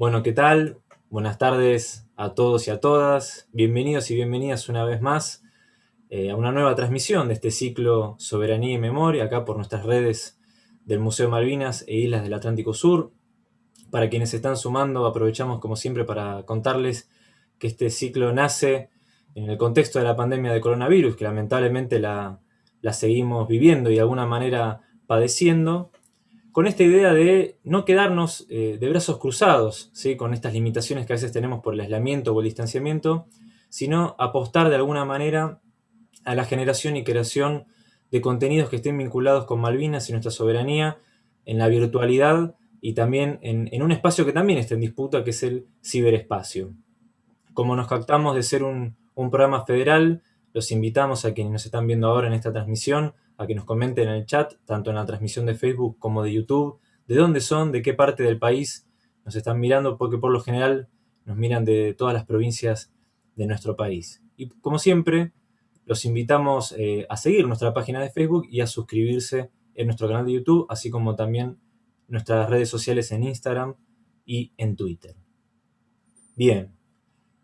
Bueno, ¿qué tal? Buenas tardes a todos y a todas. Bienvenidos y bienvenidas una vez más eh, a una nueva transmisión de este ciclo Soberanía y Memoria, acá por nuestras redes del Museo Malvinas e Islas del Atlántico Sur. Para quienes se están sumando, aprovechamos como siempre para contarles que este ciclo nace en el contexto de la pandemia de coronavirus, que lamentablemente la, la seguimos viviendo y de alguna manera padeciendo, con esta idea de no quedarnos eh, de brazos cruzados, ¿sí? con estas limitaciones que a veces tenemos por el aislamiento o el distanciamiento, sino apostar de alguna manera a la generación y creación de contenidos que estén vinculados con Malvinas y nuestra soberanía en la virtualidad y también en, un espacio que también está en disputa, que es el ciberespacio. Como nos captamos de ser un, un programa federal, los invitamos a quienes nos están viendo ahora en esta transmisión a que nos comenten en el chat, tanto en la transmisión de Facebook como de YouTube, de dónde son, de qué parte del país nos están mirando, porque por lo general nos miran de todas las provincias de nuestro país. Y como siempre, los invitamos eh, a seguir nuestra página de Facebook y a suscribirse en nuestro canal de YouTube, así como también nuestras redes sociales en Instagram y en Twitter. Bien,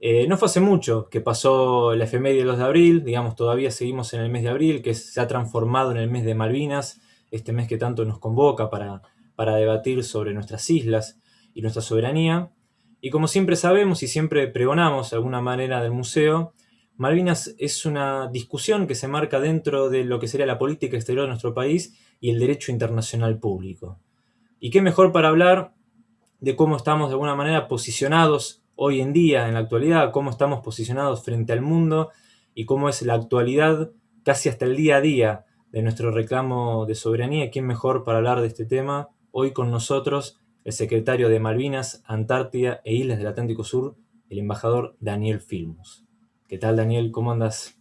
eh, no fue hace mucho que pasó la efeméride del 2 de abril, digamos, todavía seguimos en el mes de abril, que se ha transformado en el mes de Malvinas, este mes que tanto nos convoca para, para debatir sobre nuestras islas y nuestra soberanía. Y como siempre sabemos y siempre pregonamos de alguna manera del museo, Malvinas es una discusión que se marca dentro de lo que sería la política exterior de nuestro país y el derecho internacional público. Y qué mejor para hablar de cómo estamos de alguna manera posicionados hoy en día, en la actualidad, cómo estamos posicionados frente al mundo y cómo es la actualidad casi hasta el día a día de nuestro reclamo de soberanía. ¿Quién mejor para hablar de este tema? Hoy con nosotros el secretario de Malvinas, Antártida e Islas del Atlántico Sur, el embajador Daniel Filmus. ¿Qué tal, Daniel? ¿Cómo andas?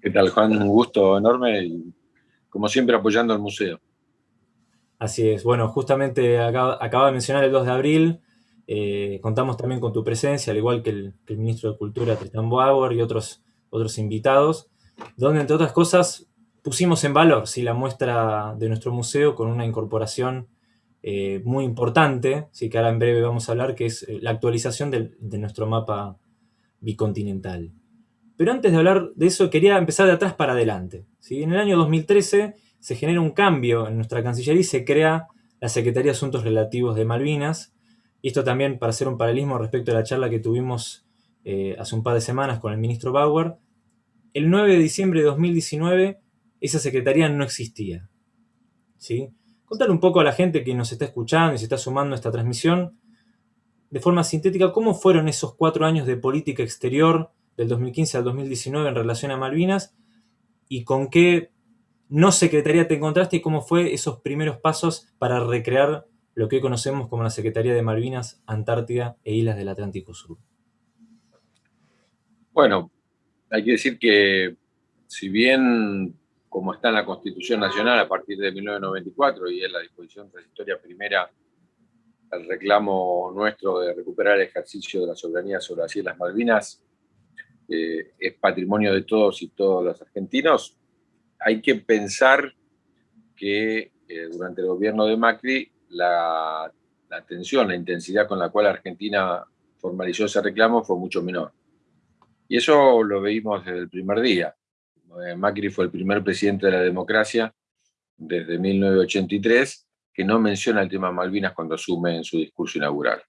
¿Qué tal, Juan? Un gusto enorme y, como siempre, apoyando al museo. Así es. Bueno, justamente acaba de mencionar el 2 de abril, eh, contamos también con tu presencia, al igual que el, ministro de Cultura, Tristan Bauer, y otros, otros invitados, donde, entre otras cosas, pusimos en valor ¿sí? la muestra de nuestro museo con una incorporación eh, muy importante, ¿sí? que ahora en breve vamos a hablar, que es eh, la actualización de nuestro mapa bicontinental. Pero antes de hablar de eso, quería empezar de atrás para adelante. ¿sí? En el año 2013 se genera un cambio en nuestra Cancillería y se crea la Secretaría de Asuntos Relativos de Malvinas, y esto también para hacer un paralelismo respecto a la charla que tuvimos eh, hace un par de semanas con el ministro Bauer, el 9 de diciembre de 2019 esa secretaría no existía. ¿sí? Contar un poco a la gente que nos está escuchando y se está sumando a esta transmisión, de forma sintética, cómo fueron esos cuatro años de política exterior del 2015 al 2019 en relación a Malvinas y con qué no secretaría te encontraste y cómo fue esos primeros pasos para recrear lo que conocemos como la Secretaría de Malvinas, Antártida e Islas del Atlántico Sur. Bueno, hay que decir que si bien como está en la Constitución Nacional a partir de 1994 y es la disposición transitoria primera el reclamo nuestro de recuperar el ejercicio de la soberanía sobre las Islas Malvinas eh, es patrimonio de todos y todos los argentinos, hay que pensar que eh, durante el gobierno de Macri la, la atención, la intensidad con la cual Argentina formalizó ese reclamo fue mucho menor. Y eso lo veíamos desde el primer día. Eh, Macri fue el primer presidente de la democracia desde 1983 que no menciona el tema Malvinas cuando asume en su discurso inaugural.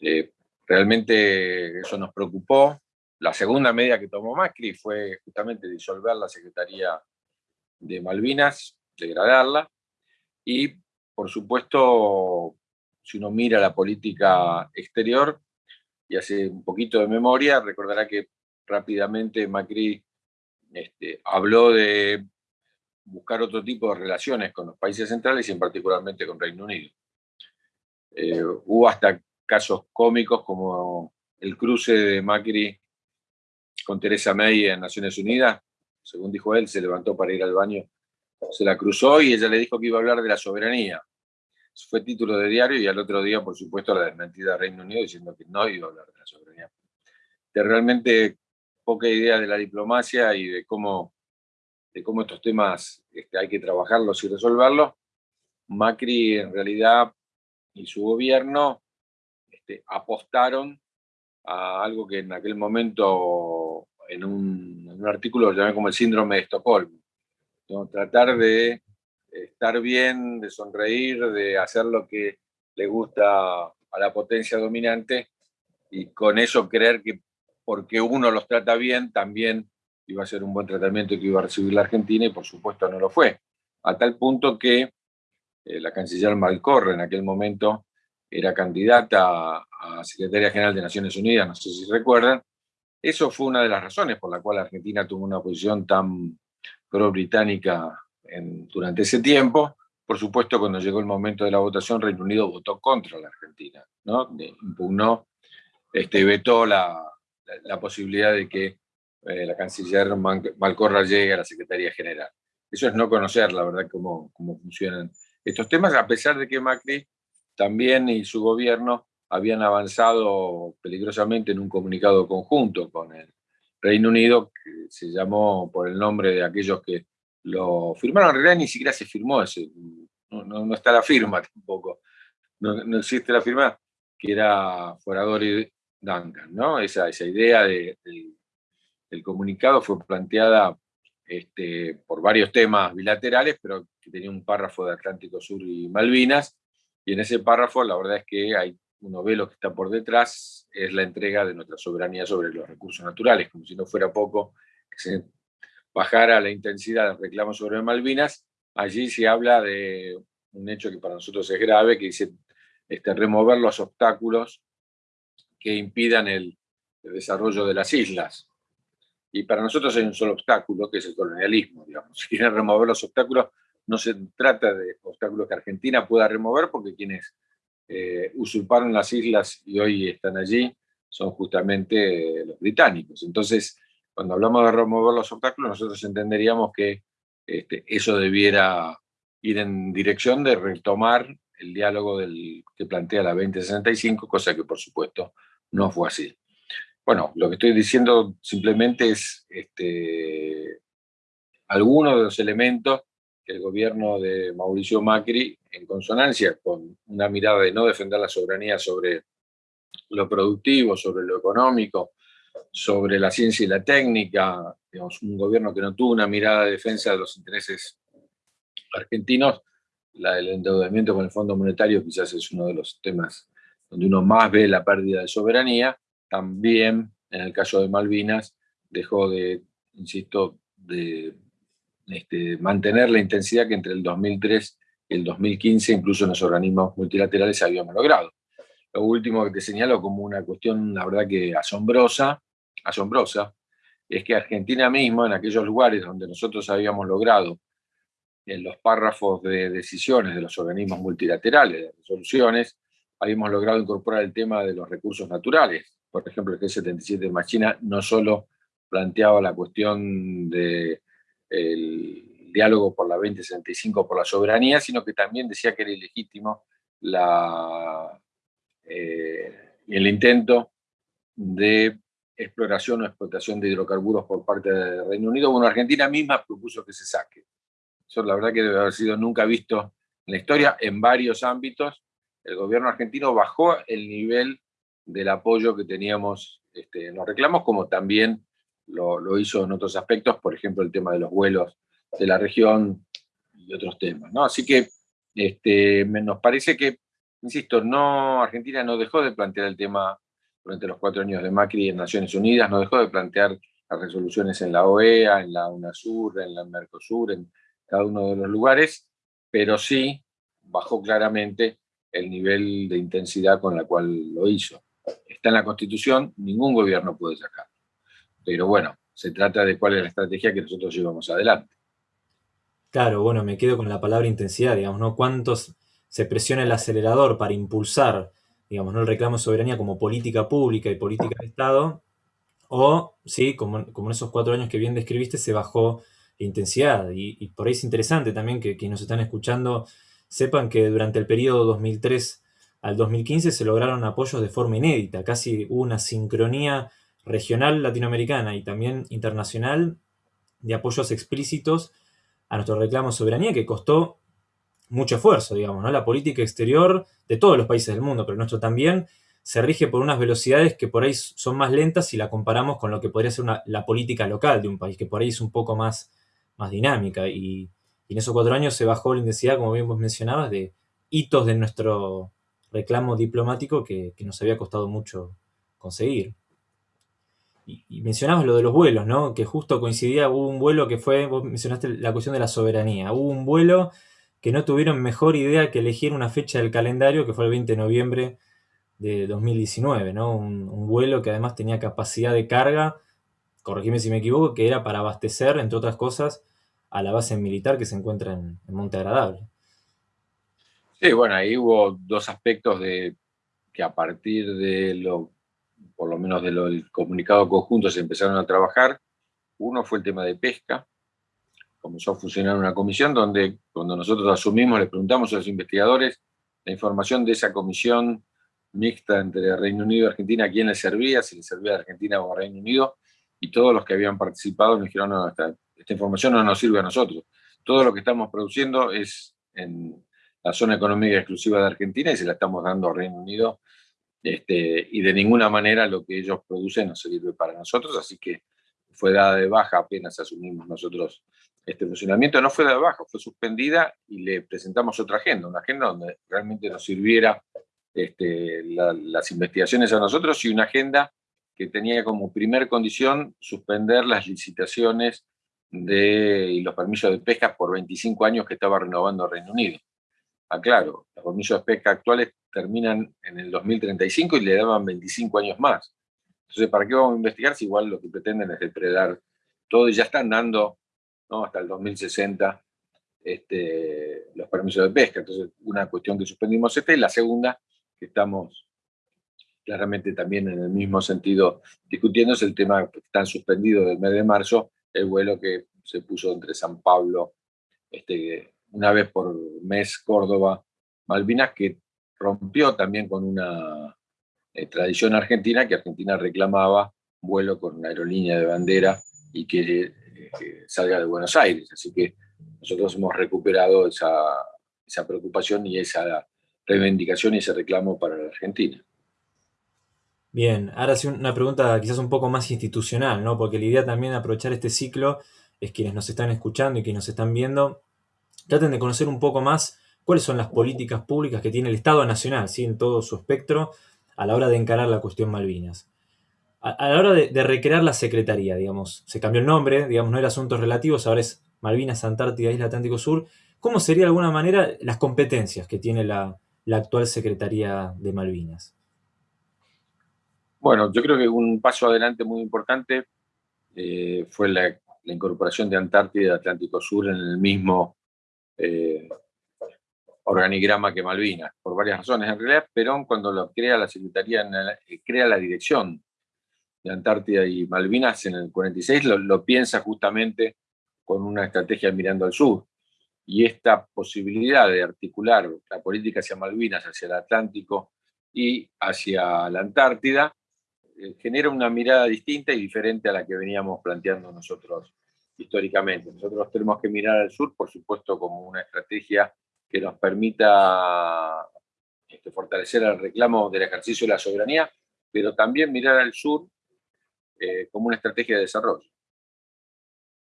Eh, realmente eso nos preocupó. La segunda medida que tomó Macri fue justamente disolver la Secretaría de Malvinas, degradarla, y por supuesto, si uno mira la política exterior y hace un poquito de memoria, recordará que rápidamente Macri este, habló de buscar otro tipo de relaciones con los países centrales y en particularmente con Reino Unido. Eh, hubo hasta casos cómicos como el cruce de Macri con Teresa May en Naciones Unidas. Según dijo él, se levantó para ir al baño se la cruzó y ella le dijo que iba a hablar de la soberanía. fue título de diario y al otro día, por supuesto, la desmentida de Reino Unido diciendo que no iba a hablar de la soberanía. De realmente poca idea de la diplomacia y de cómo, de cómo estos temas este, hay que trabajarlos y resolverlos. Macri, en realidad, y su gobierno este, apostaron a algo que en aquel momento, en un, artículo, lo llamé como el síndrome de Estocolmo. Tratar de estar bien, de sonreír, de hacer lo que le gusta a la potencia dominante y con eso creer que porque uno los trata bien, también iba a ser un buen tratamiento que iba a recibir la Argentina y por supuesto no lo fue. A tal punto que eh, la canciller Malcorre en aquel momento era candidata a, Secretaria General de Naciones Unidas, no sé si recuerdan. Eso fue una de las razones por la cual Argentina tuvo una posición tan pro-británica durante ese tiempo. Por supuesto, cuando llegó el momento de la votación, Reino Unido votó contra la Argentina, ¿no? impugnó, este, vetó la, la, posibilidad de que eh, la canciller Malcorra llegue a la Secretaría General. Eso es no conocer, la verdad, cómo, cómo funcionan estos temas, a pesar de que Macri también y su gobierno habían avanzado peligrosamente en un comunicado conjunto con el Reino Unido, se llamó por el nombre de aquellos que lo firmaron. En realidad ni siquiera se firmó ese, no, está la firma tampoco, no, existe la firma, que era Foradori Duncan, ¿no? Esa, esa idea del comunicado fue planteada este, por varios temas bilaterales, pero que tenía un párrafo de Atlántico Sur y Malvinas, y en ese párrafo la verdad es que hay, uno ve lo que está por detrás, es la entrega de nuestra soberanía sobre los recursos naturales, como si no fuera poco que se bajara la intensidad del reclamo sobre Malvinas, allí se habla de un hecho que para nosotros es grave, que dice este, remover los obstáculos que impidan el, desarrollo de las islas. Y para nosotros hay un solo obstáculo, que es el colonialismo, digamos. Si quieren remover los obstáculos, no se trata de obstáculos que Argentina pueda remover, porque quienes eh, usurparon las islas y hoy están allí son justamente los británicos. Entonces, cuando hablamos de remover los obstáculos, nosotros entenderíamos que este, eso debiera ir en dirección de retomar el diálogo del, que plantea la 2065, cosa que por supuesto no fue así. Bueno, lo que estoy diciendo simplemente es este, algunos de los elementos que el gobierno de Mauricio Macri, en consonancia con una mirada de no defender la soberanía sobre lo productivo, sobre lo económico, sobre la ciencia y la técnica, digamos, un gobierno que no tuvo una mirada de defensa de los intereses argentinos, la, el endeudamiento con el Fondo Monetario quizás es uno de los temas donde uno más ve la pérdida de soberanía, también en el caso de Malvinas dejó de, insisto, de este, mantener la intensidad que entre el 2003 y el 2015, incluso en los organismos multilaterales, habíamos logrado. Lo último que te señalo como una cuestión, la verdad que asombrosa, asombrosa, es que Argentina mismo, en aquellos lugares donde nosotros habíamos logrado en los párrafos de decisiones de los organismos multilaterales, de resoluciones, habíamos logrado incorporar el tema de los recursos naturales. Por ejemplo, el G77 de Machina no solo planteaba la cuestión del diálogo por la 2065 por la soberanía, sino que también decía que era ilegítimo la, eh, el intento de exploración o explotación de hidrocarburos por parte del Reino Unido. Bueno, Argentina misma propuso que se saque. Eso la verdad que debe haber sido nunca visto en la historia en varios ámbitos. El gobierno argentino bajó el nivel del apoyo que teníamos este, en los reclamos, como también lo, hizo en otros aspectos, por ejemplo, el tema de los vuelos de la región y otros temas. ¿no? Así que este, nos parece que, insisto, no, Argentina no dejó de plantear el tema durante los cuatro años de Macri en Naciones Unidas, no dejó de plantear las resoluciones en la OEA, en la UNASUR, en la Mercosur, en cada uno de los lugares, pero sí bajó claramente el nivel de intensidad con la cual lo hizo. Está en la Constitución, ningún gobierno puede sacarlo. Pero bueno, se trata de cuál es la estrategia que nosotros llevamos adelante. Claro, bueno, me quedo con la palabra intensidad, digamos, ¿no? ¿Cuántos se presiona el acelerador para impulsar, digamos, ¿no? el reclamo de soberanía como política pública y política de Estado? O, sí, como, como en esos cuatro años que bien describiste, se bajó la intensidad. Y, por ahí es interesante también que quienes nos están escuchando sepan que durante el periodo 2003 al 2015 se lograron apoyos de forma inédita, casi una sincronía regional latinoamericana y también internacional de apoyos explícitos a nuestro reclamo de soberanía que costó mucho esfuerzo, digamos, ¿no? La política exterior de todos los países del mundo, pero nuestro también, se rige por unas velocidades que por ahí son más lentas si la comparamos con lo que podría ser la política local de un país, que por ahí es un poco más, más dinámica. Y, en esos cuatro años se bajó la intensidad, como bien vos mencionabas, de hitos de nuestro reclamo diplomático que, nos había costado mucho conseguir. Y, mencionabas lo de los vuelos, ¿no? Que justo coincidía, hubo un vuelo que fue, vos mencionaste la cuestión de la soberanía, hubo un vuelo que no tuvieron mejor idea que elegir una fecha del calendario, que fue el 20 de noviembre de 2019, ¿no? Un, vuelo que además tenía capacidad de carga, corregime si me equivoco, que era para abastecer, entre otras cosas, a la base militar que se encuentra en, Monte Agradable. Sí, bueno, ahí hubo dos aspectos de que a partir de lo, por lo menos del comunicado conjunto se empezaron a trabajar. Uno fue el tema de pesca. Comenzó a funcionar una comisión donde cuando nosotros asumimos le preguntamos a los investigadores la información de esa comisión mixta entre Reino Unido y Argentina, a quién le servía, si le servía a Argentina o a Reino Unido, y todos los que habían participado me dijeron, no, esta, información no nos sirve a nosotros. Todo lo que estamos produciendo es en la zona económica exclusiva de Argentina y se la estamos dando a Reino Unido, este, y de ninguna manera lo que ellos producen nos sirve para nosotros, así que fue dada de baja apenas asumimos nosotros este funcionamiento. No fue dada de baja, fue suspendida y le presentamos otra agenda, una agenda donde realmente nos sirviera este, las investigaciones a nosotros y una agenda que tenía como primer condición suspender las licitaciones de, y los permisos de pesca por 25 años que estaba renovando Reino Unido. Aclaro, los permisos de pesca actuales terminan en el 2035 y le daban 25 años más. Entonces, ¿para qué vamos a investigar si igual lo que pretenden es depredar todo y ya están dando ¿no? hasta el 2060 este, los permisos de pesca? Entonces, una cuestión que suspendimos esta y la segunda que estamos claramente también en el mismo sentido discutiendo es el tema que está suspendido del mes de marzo, el vuelo que se puso entre San Pablo, este, una vez por mes Córdoba, Malvinas, que rompió también con una eh, tradición argentina, que Argentina reclamaba vuelo con una aerolínea de bandera y que, eh, que, salga de Buenos Aires. Así que nosotros hemos recuperado esa, esa preocupación y esa reivindicación y ese reclamo para la Argentina. Bien, ahora sí una pregunta quizás un poco más institucional, ¿no? Porque la idea también de aprovechar este ciclo es quienes nos están escuchando y quienes nos están viendo, traten de conocer un poco más cuáles son las políticas públicas que tiene el Estado Nacional, ¿sí? en todo su espectro, a la hora de encarar la cuestión Malvinas. A, la hora de, recrear la Secretaría, digamos, se cambió el nombre, digamos, no era Asuntos Relativos, ahora es Malvinas, Antártida, Isla Atlántico Sur. ¿Cómo sería de alguna manera las competencias que tiene la, la actual Secretaría de Malvinas? Bueno, yo creo que un paso adelante muy importante eh, fue la, incorporación de Antártida y Atlántico Sur en el mismo eh, organigrama que Malvinas, por varias razones. En realidad, Perón cuando lo crea la Secretaría, eh, crea la dirección de Antártida y Malvinas en el 46, lo, piensa justamente con una estrategia mirando al sur y esta posibilidad de articular la política hacia Malvinas, hacia el Atlántico y hacia la Antártida, eh, genera una mirada distinta y diferente a la que veníamos planteando nosotros históricamente. Nosotros tenemos que mirar al sur, por supuesto, como una estrategia que nos permita este, fortalecer el reclamo del ejercicio de la soberanía, pero también mirar al sur eh, como una estrategia de desarrollo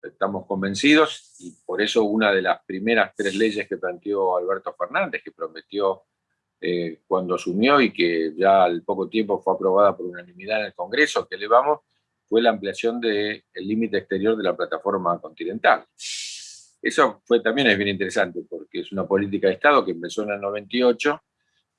estamos convencidos y por eso una de las primeras tres leyes que planteó Alberto Fernández, que prometió eh, cuando asumió y que ya al poco tiempo fue aprobada por unanimidad en el Congreso, que elevamos, fue la ampliación del límite exterior de la plataforma continental. Eso fue, también es bien interesante porque es una política de Estado que empezó en el 98,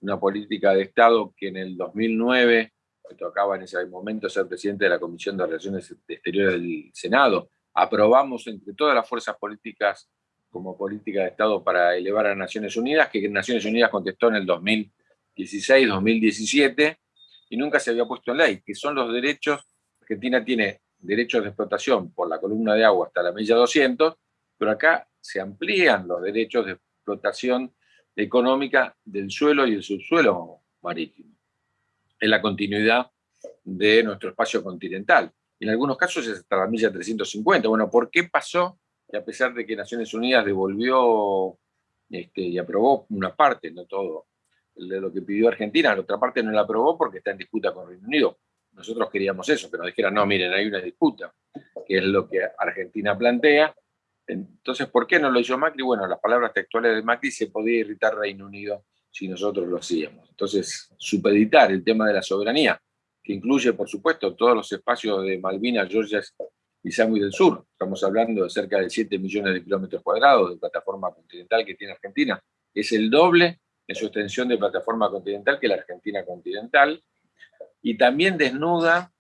una política de Estado que en el 2009, me tocaba en ese momento ser presidente de la Comisión de Relaciones Exteriores del Senado, aprobamos entre todas las fuerzas políticas como política de Estado para elevar a Naciones Unidas, que Naciones Unidas contestó en el 2016, 2017, y nunca se había puesto en ley, que son los derechos, Argentina tiene derechos de explotación por la columna de agua hasta la milla 200, pero acá se amplían los derechos de explotación económica del suelo y el subsuelo marítimo. Es la continuidad de nuestro espacio continental en algunos casos es hasta la milla 350. Bueno, ¿por qué pasó? Y a pesar de que Naciones Unidas devolvió este, y aprobó una parte, no todo, de lo que pidió Argentina, la otra parte no la aprobó porque está en disputa con Reino Unido. Nosotros queríamos eso, que nos dijeran, no, miren, hay una disputa, que es lo que Argentina plantea. Entonces, ¿por qué no lo hizo Macri? Bueno, las palabras textuales de Macri se podía irritar Reino Unido si nosotros lo hacíamos. Entonces, supeditar el tema de la soberanía, que incluye, por supuesto, todos los espacios de Malvinas, Georgia y Sandwich del Sur. Estamos hablando de cerca de 7 millones de kilómetros cuadrados de plataforma continental que tiene Argentina. Es el doble en su extensión de plataforma continental que la Argentina continental. Y también desnuda,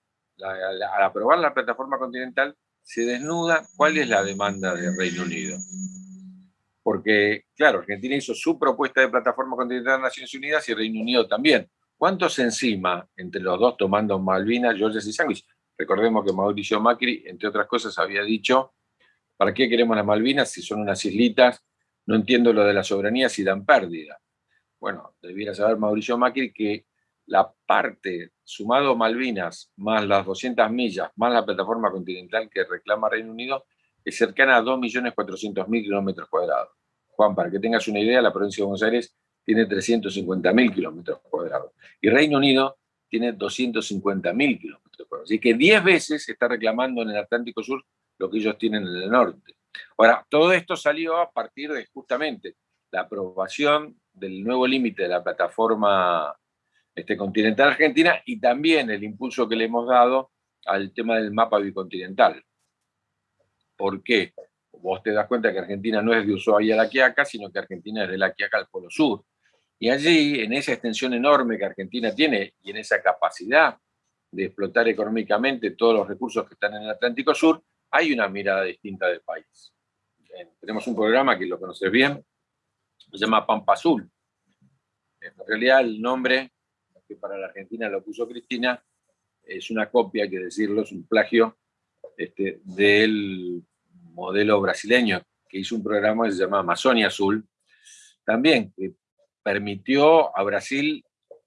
al aprobar la plataforma continental, se desnuda cuál es la demanda del Reino Unido. Porque, claro, Argentina hizo su propuesta de plataforma continental de Naciones Unidas y Reino Unido también. ¿Cuántos encima entre los dos tomando Malvinas, Georgia y Sandwich? Recordemos que Mauricio Macri, entre otras cosas, había dicho, ¿para qué queremos las Malvinas si son unas islitas? No entiendo lo de la soberanía si dan pérdida. Bueno, debiera saber Mauricio Macri que la parte, sumado Malvinas, más las 200 millas, más la plataforma continental que reclama Reino Unido, es cercana a 2.400.000 kilómetros cuadrados. Juan, para que tengas una idea, la provincia de Buenos Aires tiene 350.000 kilómetros cuadrados. Y Reino Unido tiene 250.000 kilómetros cuadrados. Así que 10 veces está reclamando en el Atlántico Sur lo que ellos tienen en el norte. Ahora, todo esto salió a partir de justamente la aprobación del nuevo límite de la plataforma este, continental argentina y también el impulso que le hemos dado al tema del mapa bicontinental. ¿Por qué? Vos te das cuenta que Argentina no es de Ushuaia a la Quiaca, sino que Argentina es de la Quiaca al Polo Sur. Y allí, en esa extensión enorme que Argentina tiene y en esa capacidad de explotar económicamente todos los recursos que están en el Atlántico Sur, hay una mirada distinta del país. tenemos un programa que lo conoces bien, se llama Pampa Azul. En realidad el nombre que para la Argentina lo puso Cristina es una copia, hay que decirlo, es un plagio este, del modelo brasileño que hizo un programa que se llama Amazonia Azul, también que permitió a Brasil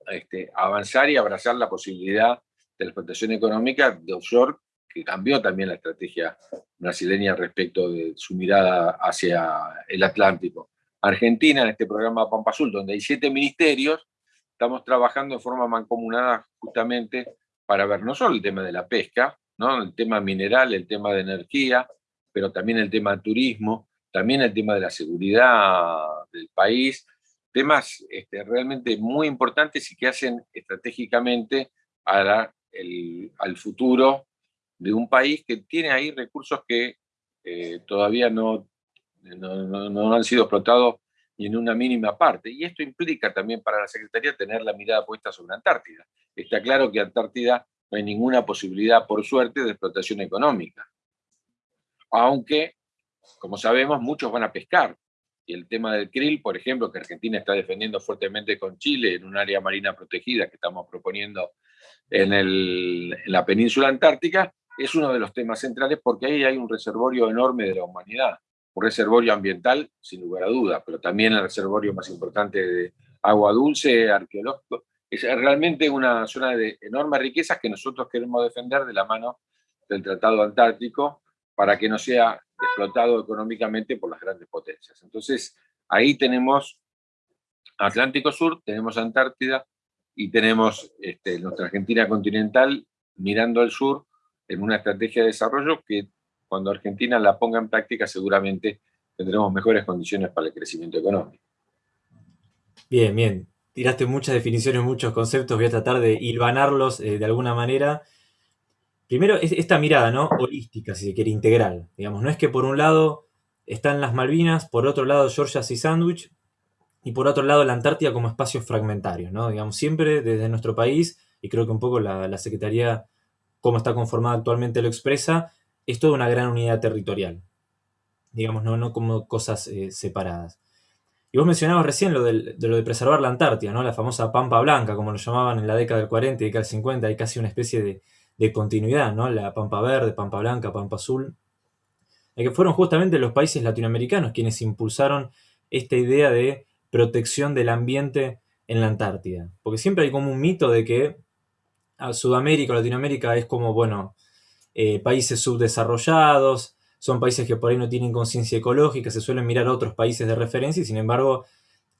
este, avanzar y abrazar la posibilidad de la explotación económica de offshore, que cambió también la estrategia brasileña respecto de su mirada hacia el Atlántico. Argentina, en este programa Pampa Azul, donde hay siete ministerios, estamos trabajando de forma mancomunada justamente para ver no solo el tema de la pesca, ¿no? el tema mineral, el tema de energía, pero también el tema del turismo, también el tema de la seguridad del país, temas este, realmente muy importantes y que hacen estratégicamente al futuro de un país que tiene ahí recursos que eh, todavía no no, han sido explotados ni en una mínima parte. Y esto implica también para la Secretaría tener la mirada puesta sobre Antártida. Está claro que Antártida no hay ninguna posibilidad, por suerte, de explotación económica. Aunque, como sabemos, muchos van a pescar. Y el tema del krill, por ejemplo, que Argentina está defendiendo fuertemente con Chile en un área marina protegida que estamos proponiendo en, en la península antártica, es uno de los temas centrales porque ahí hay un reservorio enorme de la humanidad un reservorio ambiental, sin lugar a dudas, pero también el reservorio más importante de agua dulce, arqueológico. Es realmente una zona de enormes riquezas que nosotros queremos defender de la mano del Tratado Antártico para que no sea explotado económicamente por las grandes potencias. Entonces, ahí tenemos Atlántico Sur, tenemos Antártida y tenemos este, nuestra Argentina continental mirando al sur en una estrategia de desarrollo que cuando Argentina la ponga en práctica seguramente tendremos mejores condiciones para el crecimiento económico. Bien, bien. Tiraste muchas definiciones, muchos conceptos, voy a tratar de hilvanarlos eh, de alguna manera. Primero, esta mirada, ¿no? Holística, si se quiere, integral. Digamos, no es que por un lado están las Malvinas, por otro lado Georgia y Sandwich, y por otro lado la Antártida como espacios fragmentarios, ¿no? Digamos, siempre desde nuestro país, y creo que un poco la, la Secretaría, como está conformada actualmente, lo expresa, es toda una gran unidad territorial, digamos, no, no como cosas eh, separadas. Y vos mencionabas recién lo, de lo de preservar la Antártida, ¿no? la famosa Pampa Blanca, como lo llamaban en la década del 40 y década del 50, hay casi una especie de, de continuidad, ¿no? la Pampa Verde, Pampa Blanca, Pampa Azul, que fueron justamente los países latinoamericanos quienes impulsaron esta idea de protección del ambiente en la Antártida. Porque siempre hay como un mito de que a Sudamérica o Latinoamérica es como, bueno, eh, países subdesarrollados, son países que por ahí no tienen conciencia ecológica, se suelen mirar a otros países de referencia y sin embargo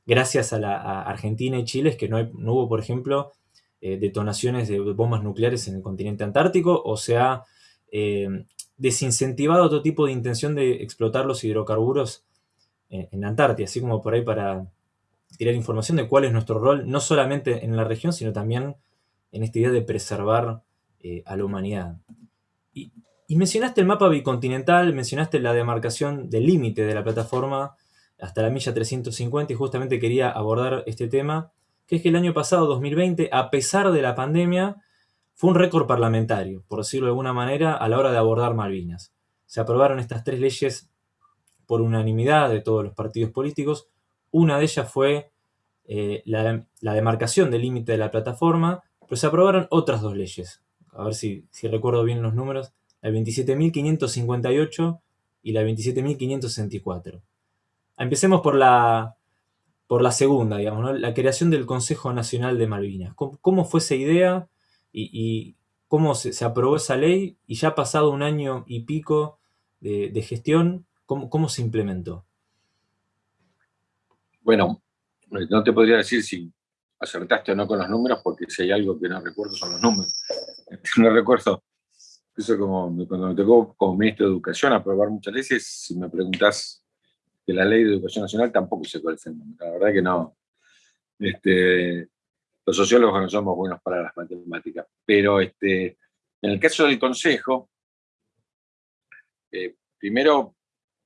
gracias a, la, Argentina y Chile es que no, hubo, por ejemplo, eh, detonaciones de bombas nucleares en el continente antártico, o se ha eh, desincentivado otro tipo de intención de explotar los hidrocarburos en, en Antártida, así como por ahí para tirar información de cuál es nuestro rol, no solamente en la región, sino también en esta idea de preservar eh, a la humanidad. Y, mencionaste el mapa bicontinental, mencionaste la demarcación del límite de la plataforma hasta la milla 350 y justamente quería abordar este tema, que es que el año pasado, 2020, a pesar de la pandemia, fue un récord parlamentario, por decirlo de alguna manera, a la hora de abordar Malvinas. Se aprobaron estas tres leyes por unanimidad de todos los partidos políticos. Una de ellas fue eh, la, la, demarcación del límite de la plataforma, pero se aprobaron otras dos leyes. A ver si, recuerdo bien los números. La 27.558 y la 27.564. Empecemos por la, por la segunda, digamos, la creación del Consejo Nacional de Malvinas. ¿Cómo, fue esa idea y, cómo se, aprobó esa ley? Y ya ha pasado un año y pico de, gestión, ¿cómo, ¿cómo, se implementó? Bueno, no te podría decir si acertaste o no con los números, porque si hay algo que no recuerdo son los números. No recuerdo, eso como cuando me tocó como ministro de Educación aprobar muchas leyes, si me preguntas de la ley de educación nacional, tampoco sé cuál es el número. La verdad que no. Este, los sociólogos no somos buenos para las matemáticas, pero este, en el caso del Consejo, eh, primero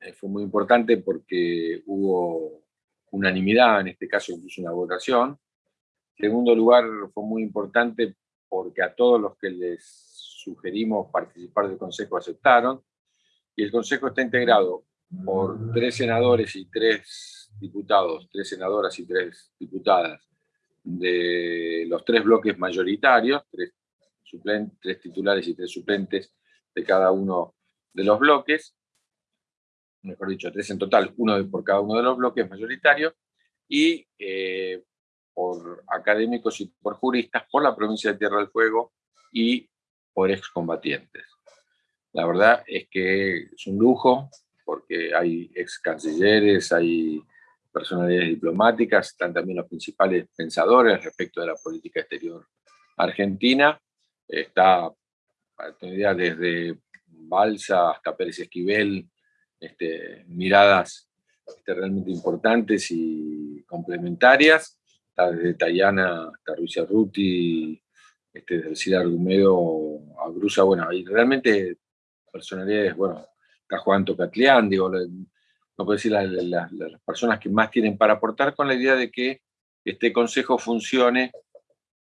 eh, fue muy importante porque hubo unanimidad, en este caso incluso una votación, segundo lugar, fue muy importante porque a todos los que les sugerimos participar del Consejo aceptaron, y el Consejo está integrado por tres senadores y tres diputados, tres senadoras y tres diputadas, de los tres bloques mayoritarios, tres, titulares y tres suplentes de cada uno de los bloques, mejor dicho, tres en total, uno por cada uno de los bloques mayoritarios, y eh, por académicos y por juristas, por la provincia de Tierra del Fuego y por excombatientes. La verdad es que es un lujo, porque hay ex cancilleres, hay personalidades diplomáticas, están también los principales pensadores respecto de la política exterior argentina. Está, desde Balsa hasta Pérez Esquivel, este, miradas este, realmente importantes y complementarias desde Tayana hasta Ruiz Ruti, este, desde Argumedo a Brusa, bueno, hay realmente personalidades, bueno, está Juan Tocatlián, digo, no puedo decir las personas que más tienen para aportar con la idea de que este consejo funcione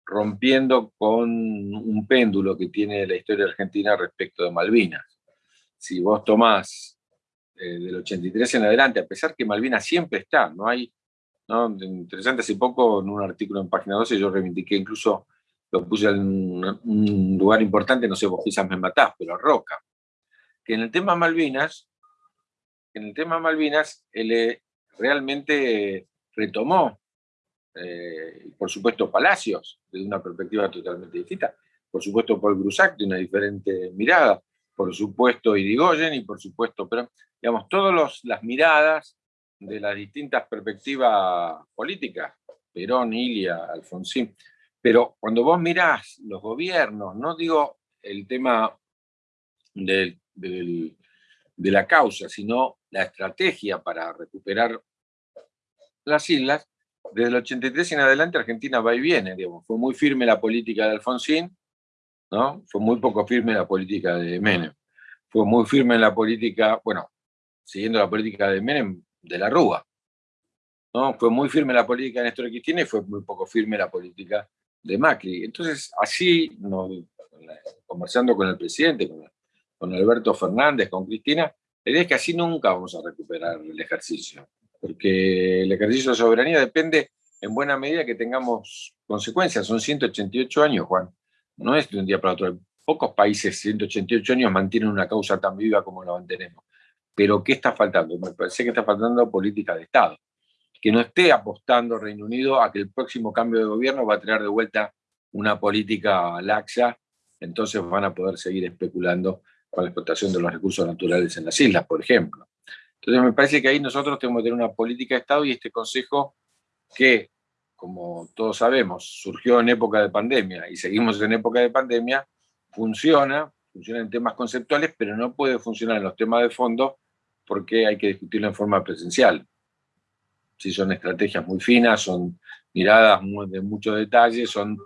rompiendo con un péndulo que tiene la historia argentina respecto de Malvinas. Si vos tomás eh, del 83 en adelante, a pesar que Malvinas siempre está, no hay Interesante, hace poco en un artículo en Página 12 yo reivindiqué incluso, lo puse en un lugar importante, no sé, vos quizás me matás, pero Roca, que en el tema Malvinas, en el tema Malvinas, él eh, realmente retomó, eh, por supuesto, Palacios, desde una perspectiva totalmente distinta, por supuesto Paul Grusac de una diferente mirada, por supuesto Irigoyen y por supuesto, pero digamos, todas las miradas de las distintas perspectivas políticas, Perón, Ilia, Alfonsín. Pero cuando vos mirás los gobiernos, no digo el tema de la causa, sino la estrategia para recuperar las islas, desde el 83 en adelante Argentina va y viene, digamos. fue muy firme la política de Alfonsín, ¿no? fue muy poco firme la política de Menem, fue muy firme la política, bueno, siguiendo la política de Menem, de la Rúa. ¿no? Fue muy firme la política de Néstor Cristina y fue muy poco firme la política de Macri. Entonces, así, conversando con el presidente, con, Alberto Fernández, con Cristina, la idea es que así nunca vamos a recuperar el ejercicio, porque el ejercicio de soberanía depende en buena medida que tengamos consecuencias. Son 188 años, Juan. No es de un día para otro. Pocos países, 188 años, mantienen una causa tan viva como la mantenemos. Pero ¿qué está faltando? Me parece que está faltando política de Estado. Que no esté apostando Reino Unido a que el próximo cambio de gobierno va a traer de vuelta una política laxa, entonces van a poder seguir especulando con la explotación de los recursos naturales en las islas, por ejemplo. Entonces me parece que ahí nosotros tenemos que tener una política de Estado y este Consejo que, como todos sabemos, surgió en época de pandemia y seguimos en época de pandemia, funciona, funciona en temas conceptuales, pero no puede funcionar en los temas de fondo porque hay que discutirlo en forma presencial. Si son estrategias muy finas, son miradas de mucho detalle, son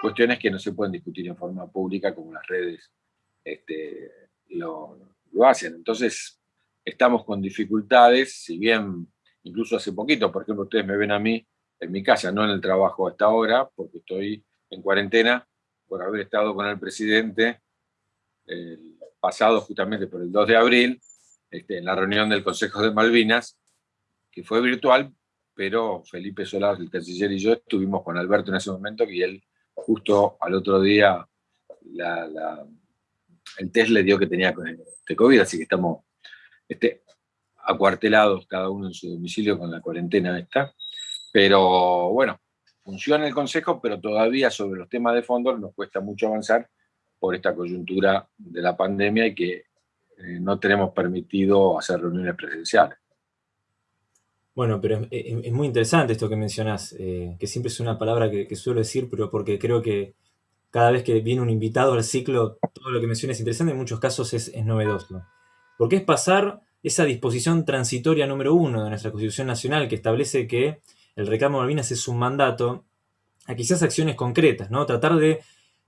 cuestiones que no se pueden discutir en forma pública como las redes este, lo hacen. Entonces, estamos con dificultades, si bien incluso hace poquito, por ejemplo, ustedes me ven a mí en mi casa, no en el trabajo hasta ahora, porque estoy en cuarentena por haber estado con el presidente el pasado justamente por el 2 de abril, este, en la reunión del Consejo de Malvinas, que fue virtual, pero Felipe Solás, el canciller, y yo estuvimos con Alberto en ese momento, y él justo al otro día el test le dio que tenía este COVID, así que estamos este, acuartelados cada uno en su domicilio con la cuarentena esta. Pero bueno, funciona el Consejo, pero todavía sobre los temas de fondo nos cuesta mucho avanzar por esta coyuntura de la pandemia y que eh, no tenemos permitido hacer reuniones presenciales. Bueno, pero es, muy interesante esto que mencionás, eh, que siempre es una palabra que, suelo decir, pero porque creo que cada vez que viene un invitado al ciclo, todo lo que mencionas es interesante, en muchos casos es, es novedoso. Porque es pasar esa disposición transitoria número uno de nuestra Constitución Nacional que establece que el reclamo de Malvinas es un mandato a quizás acciones concretas, ¿no? Tratar de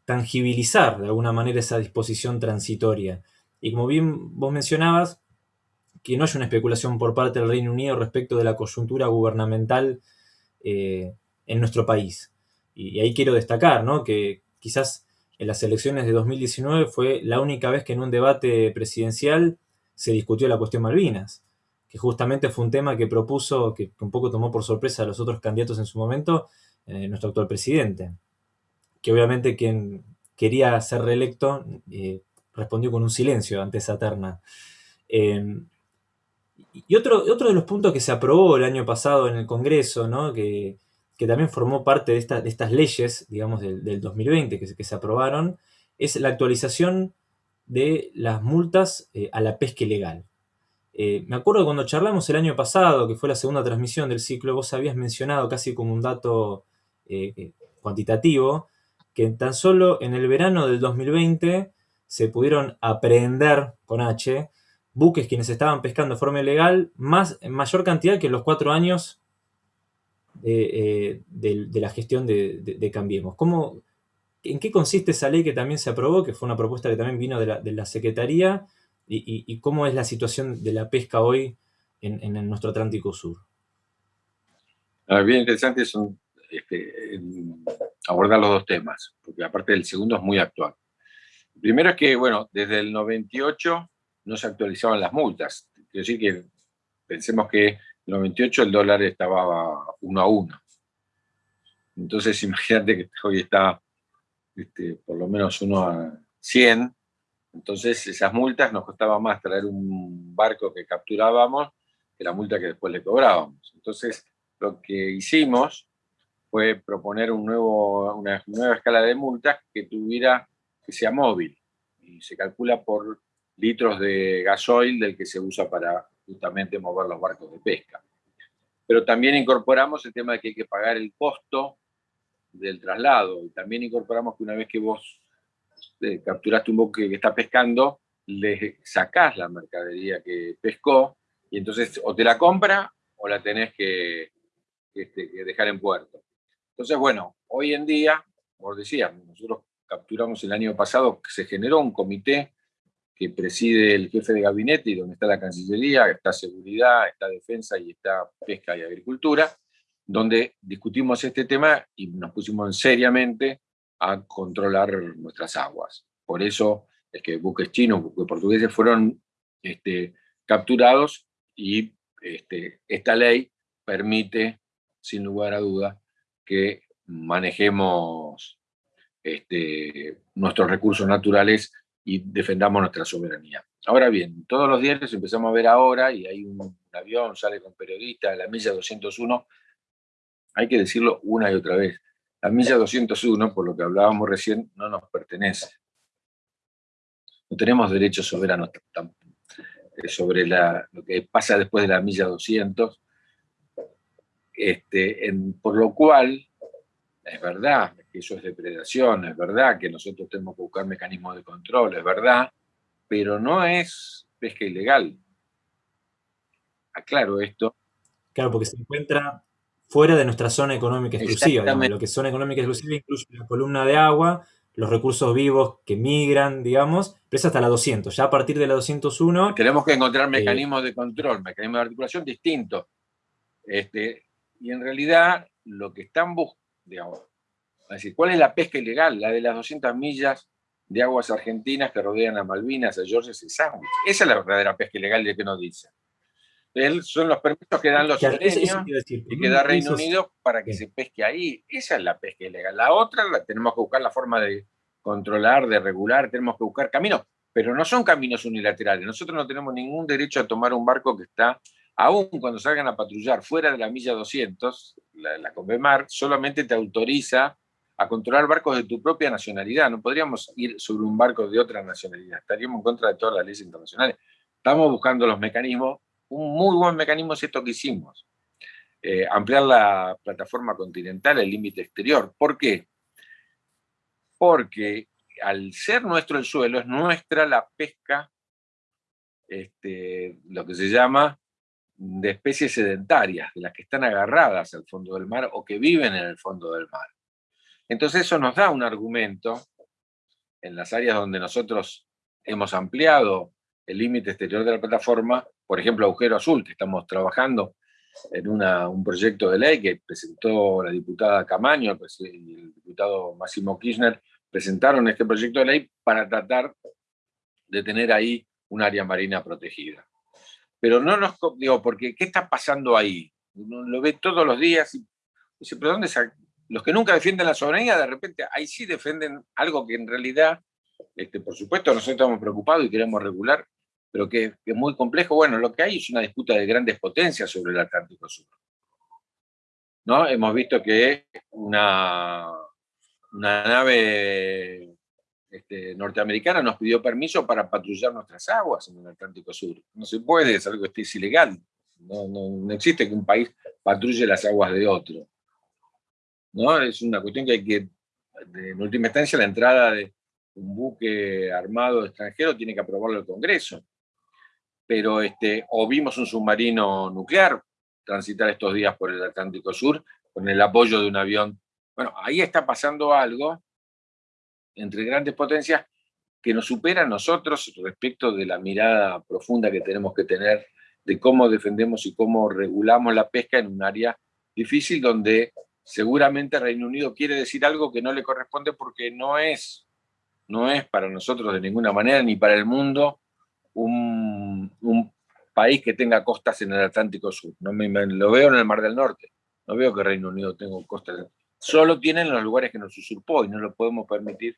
tangibilizar de alguna manera esa disposición transitoria. Y como bien vos mencionabas, que no haya una especulación por parte del Reino Unido respecto de la coyuntura gubernamental eh, en nuestro país. Y, ahí quiero destacar ¿no? que quizás en las elecciones de 2019 fue la única vez que en un debate presidencial se discutió la cuestión Malvinas, que justamente fue un tema que propuso, que, un poco tomó por sorpresa a los otros candidatos en su momento, eh, nuestro actual presidente, que obviamente quien quería ser reelecto eh, respondió con un silencio ante esa. Eh, y otro, otro de los puntos que se aprobó el año pasado en el Congreso, ¿no? que, también formó parte de, estas leyes, digamos, del, 2020 que, que se aprobaron, es la actualización de las multas eh, a la pesca ilegal. Eh, me acuerdo cuando charlamos el año pasado, que fue la segunda transmisión del ciclo, vos habías mencionado casi como un dato cuantitativo, que tan solo en el verano del 2020 se pudieron aprehender con H buques quienes estaban pescando de forma ilegal, más, en mayor cantidad que en los cuatro años de, la gestión de, Cambiemos. ¿Cómo, ¿En qué consiste esa ley que también se aprobó, que fue una propuesta que también vino de la, Secretaría? Y, cómo es la situación de la pesca hoy en, nuestro Atlántico Sur? Ah, bien interesante son, este, abordar los dos temas, porque aparte del segundo es muy actual. primero es que, bueno, desde el 98 no se actualizaban las multas. Quiero decir que pensemos que en el 98 el dólar estaba uno a uno. Entonces imagínate que hoy está este, por lo menos uno a 100, entonces esas multas nos costaba más traer un barco que capturábamos que la multa que después le cobrábamos. Entonces lo que hicimos fue proponer una nueva escala de multas que tuviera, que sea móvil, y se calcula por litros de gasoil del que se usa para justamente mover los barcos de pesca. Pero también incorporamos el tema de que hay que pagar el costo del traslado. Y también incorporamos que una vez que vos eh, capturaste un buque que está pescando, le sacás la mercadería que pescó y entonces o te la compra o la tenés que, este, dejar en puerto. Entonces, bueno, hoy en día, como decía, nosotros capturamos el año pasado, se generó un comité que preside el jefe de gabinete y donde está la Cancillería, está Seguridad, está Defensa y está Pesca y Agricultura, donde discutimos este tema y nos pusimos seriamente a controlar nuestras aguas. Por eso es que buques chinos, buques portugueses fueron este, capturados y este, esta ley permite, sin lugar a duda, que manejemos este, nuestros recursos naturales y defendamos nuestra soberanía. Ahora bien, todos los días empezamos a ver ahora, y hay un, avión, sale con periodistas, la milla 201, hay que decirlo una y otra vez. La milla 201, por lo que hablábamos recién, no nos pertenece. No tenemos derechos soberanos eh, sobre lo que pasa después de la milla 200. Este, por lo cual, es verdad que eso es depredación, es verdad que nosotros tenemos que buscar mecanismos de control, es verdad, pero no es pesca ilegal. Aclaro esto. Claro, porque se encuentra fuera de nuestra zona económica exclusiva. Lo que es zona económica exclusiva incluye la columna de agua, los recursos vivos que migran, digamos, pero es hasta la 200. Ya a partir de la 201... Tenemos que encontrar eh, mecanismos de control, mecanismos de articulación distintos. Este, y en realidad lo que están buscando, es decir, ¿cuál es la pesca ilegal? La de las 200 millas de aguas argentinas que rodean a Malvinas, a Georges y Sandwich. Esa es la verdadera pesca ilegal de que nos dicen. son los permisos que dan los sureños y que da Reino Unido para que se pesque ahí. Esa es la pesca ilegal. La otra la tenemos que buscar la forma de controlar, de regular, tenemos que buscar caminos, pero no son caminos unilaterales. Nosotros no tenemos ningún derecho a tomar un barco que está aún cuando salgan a patrullar fuera de la milla 200, la, la Convemar solamente te autoriza a controlar barcos de tu propia nacionalidad. No podríamos ir sobre un barco de otra nacionalidad. Estaríamos en contra de todas las leyes internacionales. Estamos buscando los mecanismos. Un muy buen mecanismo es esto que hicimos. Eh, ampliar la plataforma continental, el límite exterior. ¿Por qué? Porque al ser nuestro el suelo, es nuestra la pesca, este, lo que se llama de especies sedentarias, de las que están agarradas al fondo del mar o que viven en el fondo del mar. Entonces eso nos da un argumento en las áreas donde nosotros hemos ampliado el límite exterior de la plataforma, por ejemplo, Agujero Azul, que estamos trabajando en un proyecto de ley que presentó la diputada Camaño y el diputado Máximo Kirchner, presentaron este proyecto de ley para tratar de tener ahí un área marina protegida. Pero no nos... Digo, porque ¿qué está pasando ahí? Uno lo ve todos los días y dice, ¿pero dónde Los que nunca defienden la soberanía, de repente ahí sí defienden algo que en realidad, este, por supuesto, nosotros estamos preocupados y queremos regular, pero que, es muy complejo. Bueno, lo que hay es una disputa de grandes potencias sobre el Atlántico Sur. ¿No? Hemos visto que una, una nave este, norteamericana nos pidió permiso para patrullar nuestras aguas en el Atlántico Sur. No se puede, es algo que es ilegal. No, no, existe que un país patrulle las aguas de otro. ¿No? Es una cuestión que hay que, en última instancia, la entrada de un buque armado extranjero tiene que aprobarlo el Congreso. Pero, este, o vimos un submarino nuclear transitar estos días por el Atlántico Sur con el apoyo de un avión. Bueno, ahí está pasando algo entre grandes potencias que nos supera a nosotros respecto de la mirada profunda que tenemos que tener de cómo defendemos y cómo regulamos la pesca en un área difícil donde seguramente Reino Unido quiere decir algo que no le corresponde porque no es, no es para nosotros de ninguna manera ni para el mundo un, país que tenga costas en el Atlántico Sur. No me, lo veo en el Mar del Norte, no veo que Reino Unido tenga costas. Solo tienen los lugares que nos usurpó y no lo podemos permitir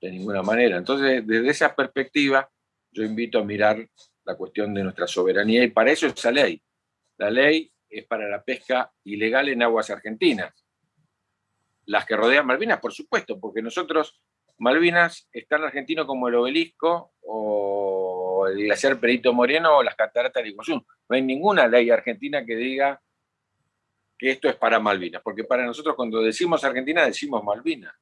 de ninguna manera. Entonces, desde esa perspectiva, yo invito a mirar la cuestión de nuestra soberanía y para eso es esa ley. La ley es para la pesca ilegal en aguas argentinas. Las que rodean Malvinas, por supuesto, porque nosotros, Malvinas, está en argentino como el obelisco o el glaciar Perito Moreno o las cataratas de Iguazú. No hay ninguna ley argentina que diga que esto es para Malvinas, porque para nosotros cuando decimos Argentina decimos Malvinas.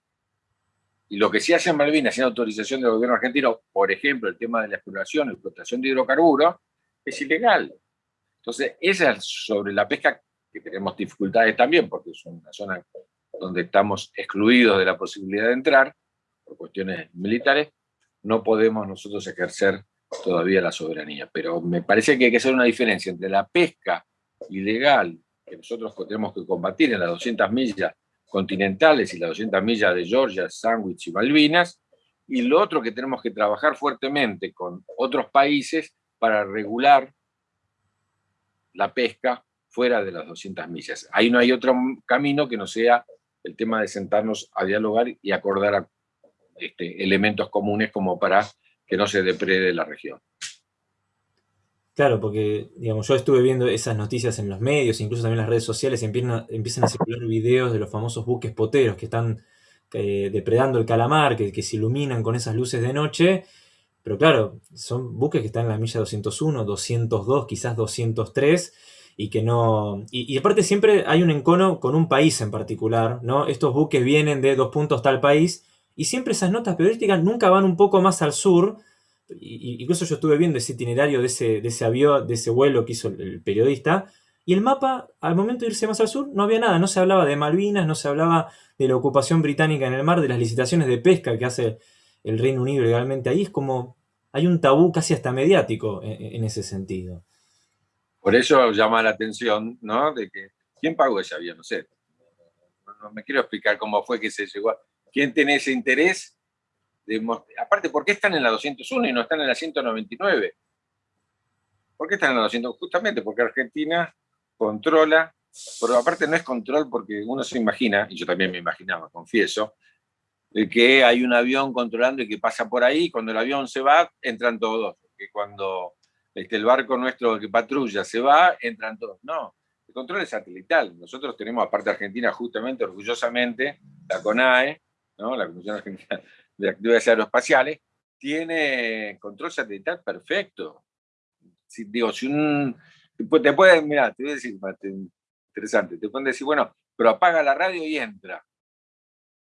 Y lo que se hace en Malvinas sin autorización del gobierno argentino, por ejemplo, el tema de la exploración, explotación de hidrocarburos, es ilegal. Entonces, esa es sobre la pesca, que tenemos dificultades también, porque es una zona donde estamos excluidos de la posibilidad de entrar, por cuestiones militares, no podemos nosotros ejercer todavía la soberanía. Pero me parece que hay que hacer una diferencia entre la pesca ilegal, que nosotros tenemos que combatir en las 200 millas continentales y las 200 millas de Georgia, Sandwich y Malvinas, y lo otro que tenemos que trabajar fuertemente con otros países para regular la pesca fuera de las 200 millas. Ahí no hay otro camino que no sea el tema de sentarnos a dialogar y acordar este, elementos comunes como para que no se deprede la región. Claro, porque digamos, yo estuve viendo esas noticias en los medios, incluso también en las redes sociales, empiezan, a circular videos de los famosos buques poteros que están eh, depredando el calamar, que, que, se iluminan con esas luces de noche. Pero claro, son buques que están en la milla 201, 202, quizás 203, y que no... Y, aparte siempre hay un encono con un país en particular, ¿no? Estos buques vienen de dos puntos tal país y siempre esas notas periodísticas nunca van un poco más al sur. Incluso yo estuve viendo ese itinerario de ese, de ese avión, de ese vuelo que hizo el, periodista. Y el mapa, al momento de irse más al sur, no había nada. No se hablaba de Malvinas, no se hablaba de la ocupación británica en el mar, de las licitaciones de pesca que hace el Reino Unido legalmente ahí. Es como, hay un tabú casi hasta mediático en ese sentido. Por eso llama la atención, ¿no? De que, ¿quién pagó ese avión? No sé. No, me quiero explicar cómo fue que se llegó. ¿Quién tiene ese interés? Aparte, ¿por qué están en la 201 y no están en la 199? ¿Por qué están en la 200? Justamente porque Argentina controla, pero aparte no es control porque uno se imagina, y yo también me imaginaba, confieso, que hay un avión controlando y que pasa por ahí, cuando el avión se va, entran todos. Porque cuando este, el barco nuestro que patrulla se va, entran todos. No, el control es satelital. Nosotros tenemos, aparte Argentina, justamente, orgullosamente, la CONAE, ¿no? la Comisión Argentina de Actividades Aeroespaciales, tiene control satelital perfecto. Si, digo, si un... Te pueden, mira, te voy a decir, interesante, te pueden decir, bueno, pero apaga la radio y entra.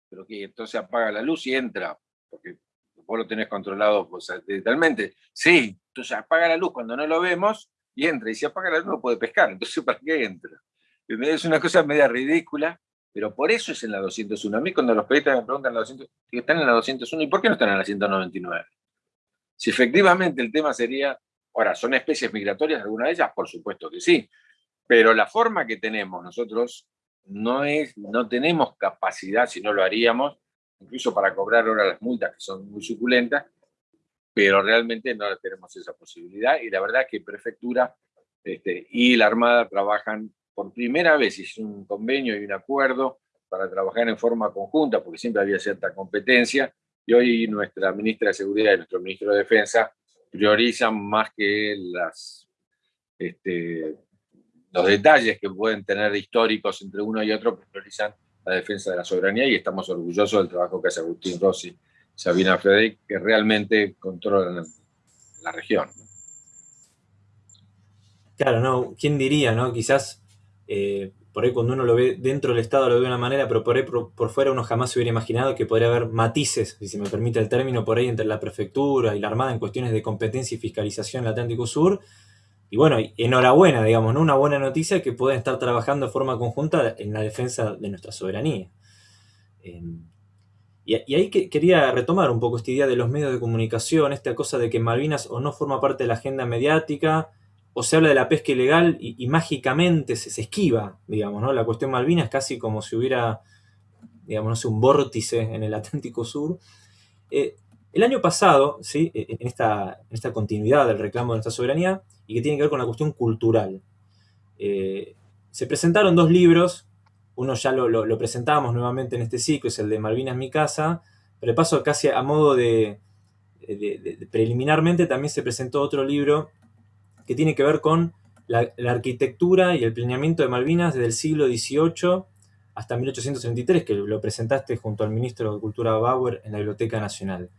Pero que entonces apaga la luz y entra, porque vos lo tenés controlado pues, digitalmente. Sí, entonces apaga la luz cuando no lo vemos y entra. Y si apaga la luz no puede pescar. Entonces, ¿para qué entra? Es una cosa media ridícula, pero por eso es en la 201. A mí cuando los periodistas me preguntan la 200, están en la 201, ¿y por qué no están en la 199? Si efectivamente el tema sería, ahora, ¿son especies migratorias alguna de ellas? Por supuesto que sí, pero la forma que tenemos nosotros no, es, no tenemos capacidad, si no lo haríamos, incluso para cobrar ahora las multas que son muy suculentas, pero realmente no tenemos esa posibilidad y la verdad es que Prefectura este, y la Armada trabajan por primera vez, es un convenio y un acuerdo para trabajar en forma conjunta, porque siempre había cierta competencia, y hoy nuestra ministra de Seguridad y nuestro ministro de Defensa priorizan más que este, los detalles que pueden tener históricos entre uno y otro, priorizan la defensa de la soberanía y estamos orgullosos del trabajo que hace Agustín Rossi, Sabina Frederick, que realmente controlan la región. Claro, no, ¿quién diría, no? Quizás eh, por ahí cuando uno lo ve dentro del Estado lo ve de una manera, pero por ahí por, fuera uno jamás se hubiera imaginado que podría haber matices, si se me permite el término, por ahí entre la prefectura y la Armada en cuestiones de competencia y fiscalización en el Atlántico Sur, y bueno, enhorabuena, digamos, ¿no? Una buena noticia que pueden estar trabajando de forma conjunta en la defensa de nuestra soberanía. Em, y, ahí quería retomar un poco esta idea de los medios de comunicación, esta cosa de que Malvinas o no forma parte de la agenda mediática, o se habla de la pesca ilegal y, mágicamente se, esquiva, digamos, ¿no? La cuestión Malvinas es casi como si hubiera, digamos, no sé, un vórtice en el Atlántico Sur. Eh, el año pasado, ¿sí? en, esta, en esta continuidad del reclamo de nuestra soberanía, y que tiene que ver con la cuestión cultural. Eh, se presentaron dos libros, uno ya lo, lo, presentábamos nuevamente en este ciclo, es el de Malvinas mi casa, pero de paso casi a modo de, preliminarmente también se presentó otro libro que tiene que ver con la, arquitectura y el planeamiento de Malvinas desde el siglo XVIII hasta 1833, que lo presentaste junto al ministro de Cultura Bauer en la Biblioteca Nacional.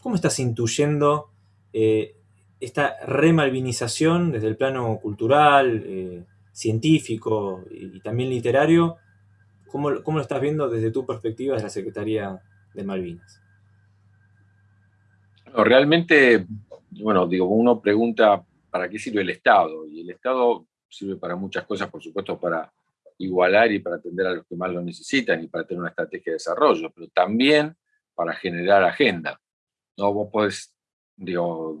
¿Cómo estás intuyendo eh, esta remalvinización desde el plano cultural, eh, científico y, también literario, ¿cómo, lo estás viendo desde tu perspectiva de la Secretaría de Malvinas? realmente, bueno, digo, uno pregunta para qué sirve el Estado, y el Estado sirve para muchas cosas, por supuesto, para igualar y para atender a los que más lo necesitan y para tener una estrategia de desarrollo, pero también para generar agenda. ¿no? Vos podés, digo,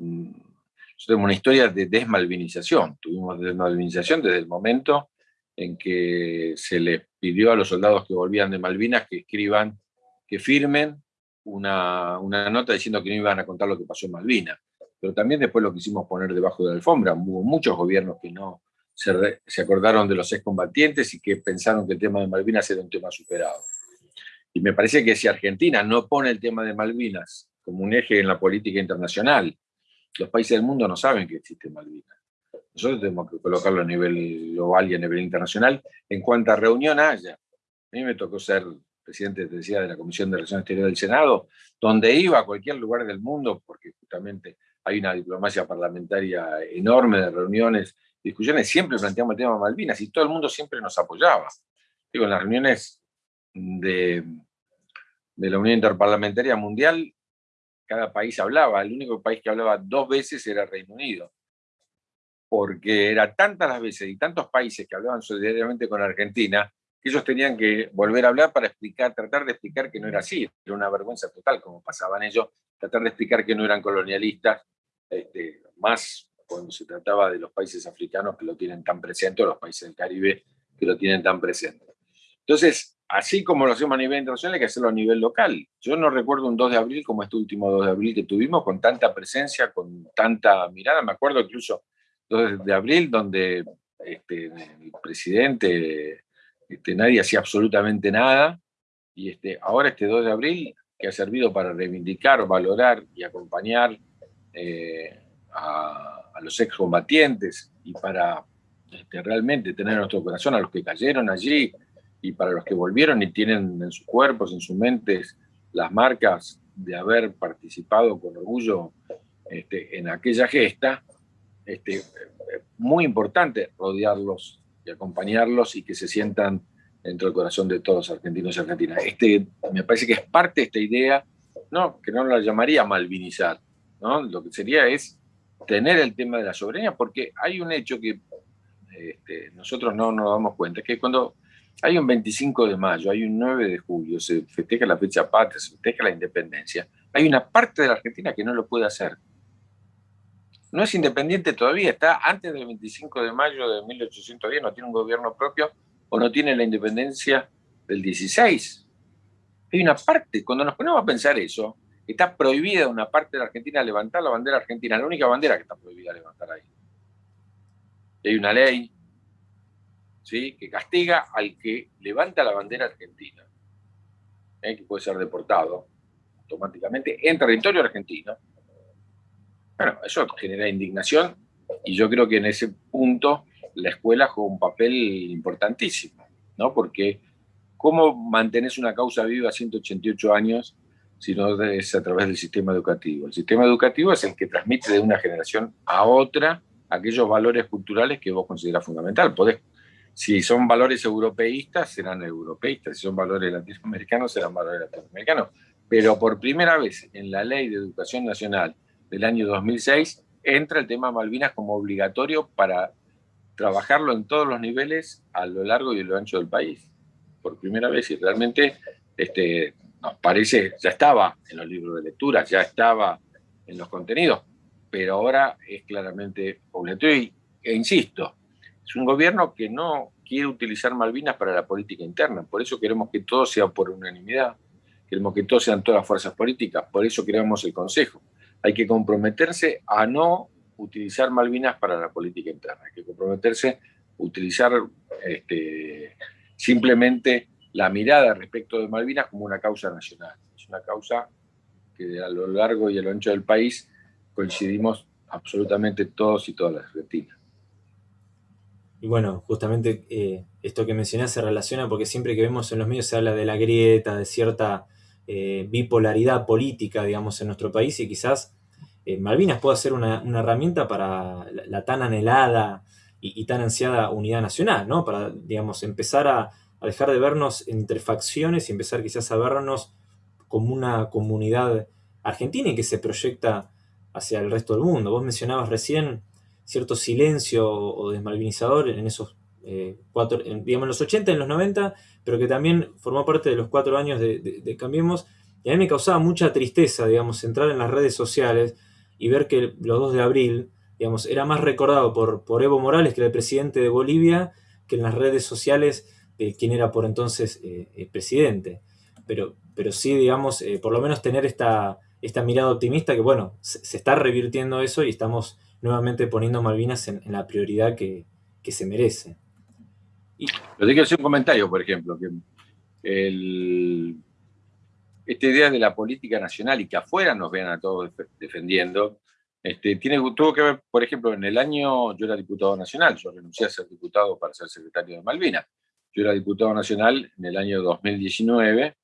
tenemos una historia de desmalvinización. Tuvimos desmalvinización desde el momento en que se les pidió a los soldados que volvían de Malvinas que escriban, que firmen una, nota diciendo que no iban a contar lo que pasó en Malvinas. Pero también después lo quisimos poner debajo de la alfombra. Hubo muchos gobiernos que no se, acordaron de los excombatientes y que pensaron que el tema de Malvinas era un tema superado. Y me parece que si Argentina no pone el tema de Malvinas como un eje en la política internacional, los países del mundo no saben que existe Malvinas. Nosotros tenemos que colocarlo a nivel global y a nivel internacional en cuanta reunión haya. A mí me tocó ser presidente, decía, de la Comisión de Relaciones Exteriores del Senado, donde iba a cualquier lugar del mundo, porque justamente hay una diplomacia parlamentaria enorme de reuniones discusiones siempre planteamos el tema de Malvinas y todo el mundo siempre nos apoyaba. Digo, en las reuniones de, de la Unión Interparlamentaria Mundial, cada país hablaba, el único país que hablaba dos veces era Reino Unido, porque era tantas las veces y tantos países que hablaban solidariamente con Argentina, ellos tenían que volver a hablar para explicar, tratar de explicar que no era así, era una vergüenza total como pasaban ellos, tratar de explicar que no eran colonialistas, este, más cuando se trataba de los países africanos que lo tienen tan presente, o los países del Caribe que lo tienen tan presente. Entonces, así como lo hacemos a nivel internacional, hay que hacerlo a nivel local. Yo no recuerdo un 2 de abril como este último 2 de abril que tuvimos, con tanta presencia, con tanta mirada. Me acuerdo incluso 2 de abril, donde este, el presidente, este, nadie hacía absolutamente nada, y este, ahora este 2 de abril, que ha servido para reivindicar, valorar y acompañar eh, a, los excombatientes y para este, realmente tener en nuestro corazón a los que cayeron allí y para los que volvieron y tienen en sus cuerpos, en sus mentes, las marcas de haber participado con orgullo este, en aquella gesta, este, muy importante rodearlos y acompañarlos y que se sientan dentro del corazón de todos argentinos y argentinas. Este, me parece que es parte de esta idea, no, que no la llamaría malvinizar, ¿no? lo que sería es tener el tema de la soberanía, porque hay un hecho que este, nosotros no nos damos cuenta, que cuando hay un 25 de mayo, hay un 9 de julio, se festeja la fecha patria, se festeja la independencia, hay una parte de la Argentina que no lo puede hacer. No es independiente todavía, está antes del 25 de mayo de 1810, no tiene un gobierno propio o no tiene la independencia del 16. Hay una parte, cuando nos ponemos a pensar eso, Está prohibida una parte de la Argentina levantar la bandera argentina, la única bandera que está prohibida levantar ahí. Hay una ley ¿sí? que castiga al que levanta la bandera argentina, ¿eh? que puede ser deportado automáticamente en territorio argentino. Bueno, eso genera indignación y yo creo que en ese punto la escuela juega un papel importantísimo, ¿no? Porque ¿cómo mantenés una causa viva 188 años sino es a través del sistema educativo. El sistema educativo es el que transmite de una generación a otra aquellos valores culturales que vos considerás fundamental. Podés, si son valores europeístas, serán europeístas, si son valores latinoamericanos, serán valores latinoamericanos. Pero por primera vez en la Ley de Educación Nacional del año 2006, entra el tema Malvinas como obligatorio para trabajarlo en todos los niveles a lo largo y a lo ancho del país. Por primera vez, y realmente este, nos parece, ya estaba en los libros de lectura, ya estaba en los contenidos, pero ahora es claramente obligatorio. e insisto, es un gobierno que no quiere utilizar Malvinas para la política interna, por eso queremos que todo sea por unanimidad, queremos que todo sean todas las fuerzas políticas, por eso creamos el Consejo. Hay que comprometerse a no utilizar Malvinas para la política interna, hay que comprometerse a utilizar este, simplemente la mirada respecto de Malvinas como una causa nacional. Es una causa que a lo largo y a lo ancho del país coincidimos absolutamente todos y todas las argentinas. Y bueno, justamente eh, esto que mencionás se relaciona porque siempre que vemos en los medios se habla de la grieta, de cierta eh, bipolaridad política, digamos, en nuestro país y quizás eh, Malvinas pueda ser una, herramienta para la, tan anhelada y, tan ansiada unidad nacional, ¿no? Para, digamos, empezar a, a dejar de vernos entre facciones y empezar quizás a vernos como una comunidad argentina y que se proyecta hacia el resto del mundo. Vos mencionabas recién cierto silencio o desmalvinizador en esos eh, cuatro, digamos, en los 80, en los 90, pero que también formó parte de los cuatro años de, Cambiemos. Y a mí me causaba mucha tristeza, digamos, entrar en las redes sociales y ver que los 2 de abril, digamos, era más recordado por, por Evo Morales, que era el presidente de Bolivia, que en las redes sociales eh, quién era por entonces eh, el presidente. Pero, pero sí, digamos, eh, por lo menos tener esta, esta mirada optimista que, bueno, se, está revirtiendo eso y estamos nuevamente poniendo Malvinas en, la prioridad que, se merece. Tengo que hacer un comentario, por ejemplo, que esta idea de la política nacional y que afuera nos vean a todos defendiendo, este, tuvo que ver, por ejemplo, en el año, yo era diputado nacional, yo renuncié a ser diputado para ser secretario de Malvinas. Yo era diputado nacional en el año 2019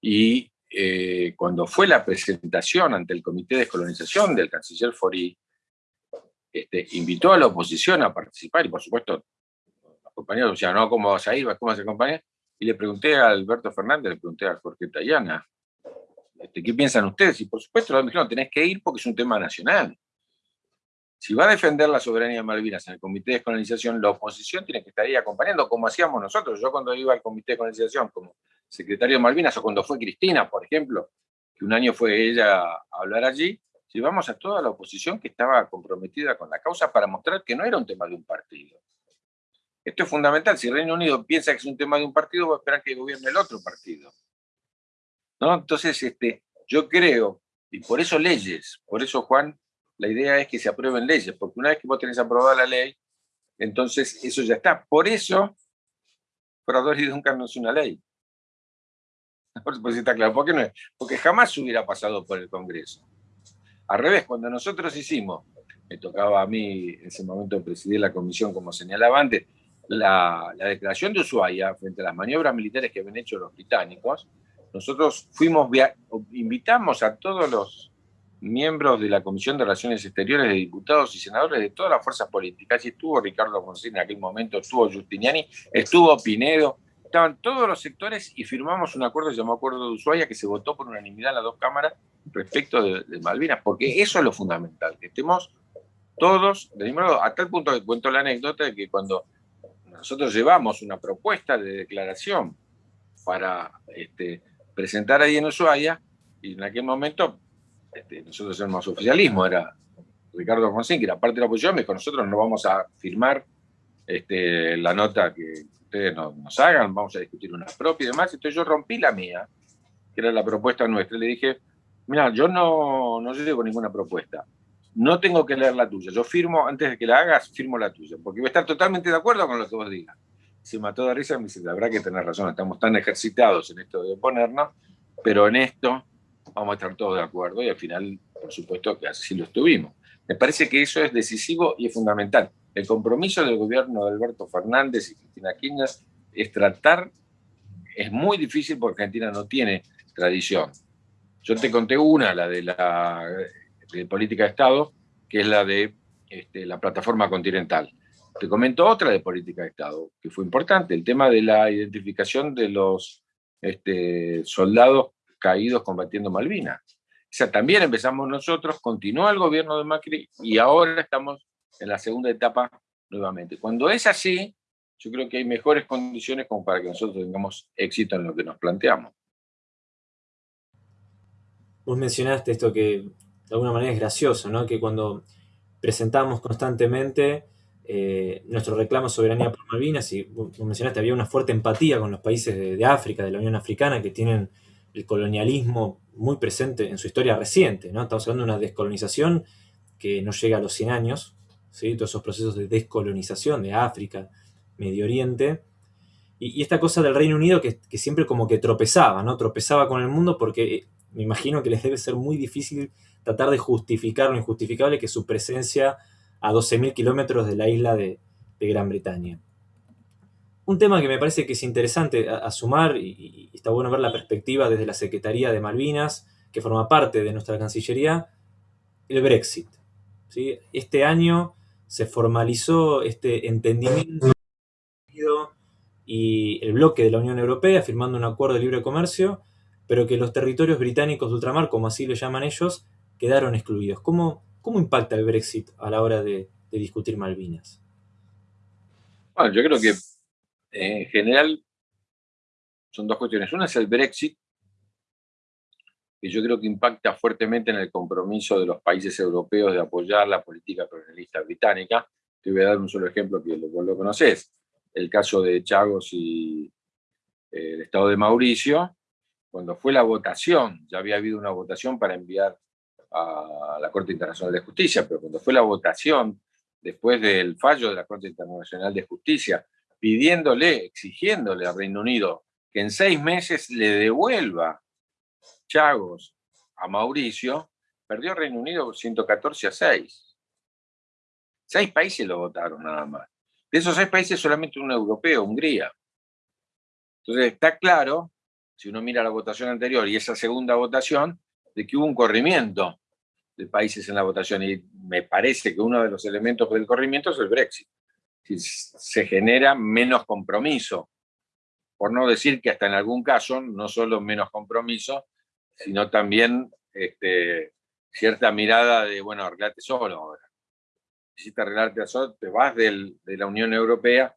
y eh, cuando fue la presentación ante el Comité de Descolonización del canciller Fori, este, invitó a la oposición a participar, y por supuesto, compañeros decían, no, ¿cómo vas a ir? ¿Cómo vas a acompañar? Y le pregunté a Alberto Fernández, le pregunté a Jorge Tayana, este, ¿qué piensan ustedes? Y por supuesto, me dijeron, tenés que ir porque es un tema nacional. Si va a defender la soberanía de Malvinas en el Comité de Descolonización, la oposición tiene que estar ahí acompañando, como hacíamos nosotros. Yo cuando iba al Comité de Descolonización como secretario de Malvinas, o cuando fue Cristina, por ejemplo, que un año fue ella a hablar allí, llevamos a toda la oposición que estaba comprometida con la causa para mostrar que no era un tema de un partido. Esto es fundamental. Si Reino Unido piensa que es un tema de un partido, va a esperar que gobierne el otro partido. ¿No? Entonces, este, yo creo, y por eso leyes, por eso, Juan, la idea es que se aprueben leyes, porque una vez que vos tenés aprobada la ley, entonces eso ya está. Por eso, Frador y Duncan no es una ley. Si está claro. ¿Por qué no es? Porque jamás hubiera pasado por el Congreso. Al revés, cuando nosotros hicimos, me tocaba a mí en ese momento presidir la comisión, como señalaba antes, la, declaración de Ushuaia frente a las maniobras militares que habían hecho los británicos, nosotros fuimos, invitamos a todos los miembros de la Comisión de Relaciones Exteriores de diputados y senadores de todas las fuerzas políticas, y estuvo Ricardo González en aquel momento, estuvo Justiniani, estuvo Pinedo, estaban todos los sectores y firmamos un acuerdo, llamó Acuerdo de Ushuaia, que se votó por unanimidad en las dos cámaras respecto de, Malvinas, porque eso es lo fundamental, que estemos todos del mismo lado, a tal punto que cuento la anécdota de que cuando nosotros llevamos una propuesta de declaración para este, presentar ahí en Ushuaia, y en aquel momento este, nosotros éramos oficialismo, era Ricardo Fonseca, que era parte de la oposición, me dijo, nosotros no vamos a firmar este, la nota que ustedes nos, hagan, vamos a discutir una propia y demás. Entonces yo rompí la mía, que era la propuesta nuestra, y le dije, mira, yo no, no llevo ninguna propuesta. No tengo que leer la tuya. Yo firmo, antes de que la hagas, firmo la tuya, porque voy a estar totalmente de acuerdo con lo que vos digas. Se mató de risa y me dice, habrá que tener razón, estamos tan ejercitados en esto de oponernos, pero en esto vamos a estar todos de acuerdo y al final, por supuesto, que así lo estuvimos. Me parece que eso es decisivo y es fundamental. El compromiso del gobierno de Alberto Fernández y Cristina Kirchner es tratar, es muy difícil porque Argentina no tiene tradición. Yo te conté una, la de la política de Estado, que es la de este, la plataforma continental. Te comento otra de política de Estado, que fue importante, el tema de la identificación de los este, soldados caídos combatiendo Malvinas. O sea, también empezamos nosotros, continuó el gobierno de Macri y ahora estamos en la segunda etapa nuevamente. Cuando es así, yo creo que hay mejores condiciones como para que nosotros tengamos éxito en lo que nos planteamos. Vos mencionaste esto que de alguna manera es gracioso, ¿no? Que cuando presentamos constantemente eh, nuestro reclamo de soberanía por Malvinas, y vos mencionaste, había una fuerte empatía con los países de, África, de la Unión Africana, que tienen el colonialismo muy presente en su historia reciente, ¿no? Estamos hablando de una descolonización que no llega a los 100 años, todos esos procesos de descolonización de África, Medio Oriente, y, esta cosa del Reino Unido que, siempre como que tropezaba, ¿no? Tropezaba con el mundo porque me imagino que les debe ser muy difícil tratar de justificar lo injustificable que su presencia a 12.000 kilómetros de la isla de, Gran Bretaña. Un tema que me parece que es interesante a, sumar, y, está bueno ver la perspectiva desde la Secretaría de Malvinas, que forma parte de nuestra Cancillería, el Brexit. ¿sí? Este año se formalizó este entendimiento y el bloque de la Unión Europea firmando un acuerdo de libre comercio, pero que los territorios británicos de ultramar, como así lo llaman ellos, quedaron excluidos. ¿Cómo, cómo impacta el Brexit a la hora de, discutir Malvinas? Bueno, yo creo que en general son dos cuestiones. Una es el Brexit, que yo creo que impacta fuertemente en el compromiso de los países europeos de apoyar la política colonialista británica. Te voy a dar un solo ejemplo que vos lo conoces, el caso de Chagos y eh, el Estado de Mauricio, cuando fue la votación, ya había habido una votación para enviar a la Corte Internacional de Justicia, pero cuando fue la votación, después del fallo de la Corte Internacional de Justicia, pidiéndole, exigiéndole al Reino Unido que en seis meses le devuelva Chagos a Mauricio, perdió Reino Unido 114 a 6. Seis países lo votaron nada más. De esos seis países solamente un europeo, Hungría. Entonces está claro, si uno mira la votación anterior y esa segunda votación, de que hubo un corrimiento de países en la votación. Y me parece que uno de los elementos del corrimiento es el Brexit. Se genera menos compromiso. Por no decir que hasta en algún caso, no solo menos compromiso, sino también este, cierta mirada de, bueno, arreglate solo ahora. Necesitas arreglarte solo, te vas de la Unión Europea,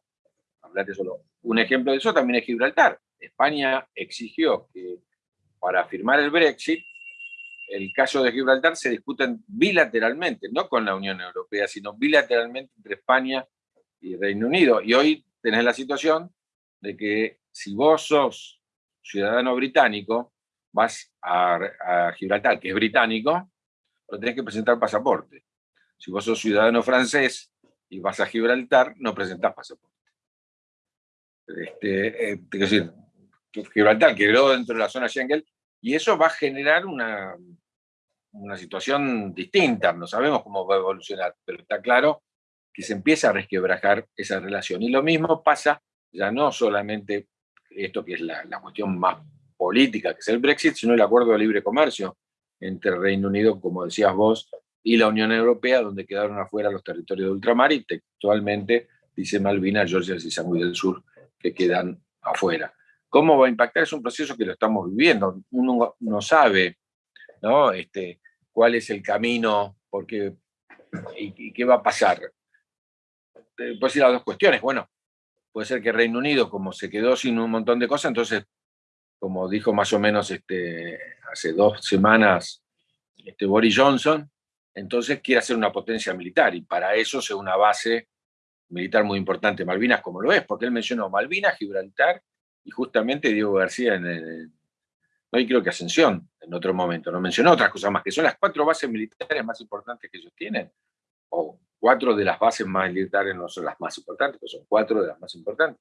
arreglate solo. Un ejemplo de eso también es Gibraltar. España exigió que para firmar el Brexit, el caso de Gibraltar se discuten bilateralmente, no con la Unión Europea, sino bilateralmente entre España y Reino Unido. Y hoy tenés la situación de que si vos sos ciudadano británico, vas a, Gibraltar, que es británico, pero tenés que presentar pasaporte. Si vos sos ciudadano francés y vas a Gibraltar, no presentás pasaporte. Este, eh, decir, Gibraltar quedó dentro de la zona Schengen y eso va a generar una, una situación distinta, no sabemos cómo va a evolucionar, pero está claro que se empieza a resquebrajar esa relación. Y lo mismo pasa ya no solamente esto que es la, la cuestión más política, que es el Brexit, sino el acuerdo de libre comercio entre Reino Unido, como decías vos, y la Unión Europea, donde quedaron afuera los territorios de ultramar y textualmente dice Malvinas, Georgia y Sandwich del Sur, que quedan afuera. ¿Cómo va a impactar? Es un proceso que lo estamos viviendo. Uno no sabe ¿no? Este, cuál es el camino porque, y, qué va a pasar. Puede ser las dos cuestiones. Bueno, puede ser que Reino Unido, como se quedó sin un montón de cosas, entonces como dijo más o menos este, hace dos semanas este, Boris Johnson, entonces quiere hacer una potencia militar y para eso es una base militar muy importante, Malvinas como lo es, porque él mencionó Malvinas, Gibraltar y justamente Diego García en el, no creo que Ascensión en otro momento, no mencionó otras cosas más, que son las cuatro bases militares más importantes que ellos tienen, o cuatro de las bases más militares no son las más importantes, pero son cuatro de las más importantes.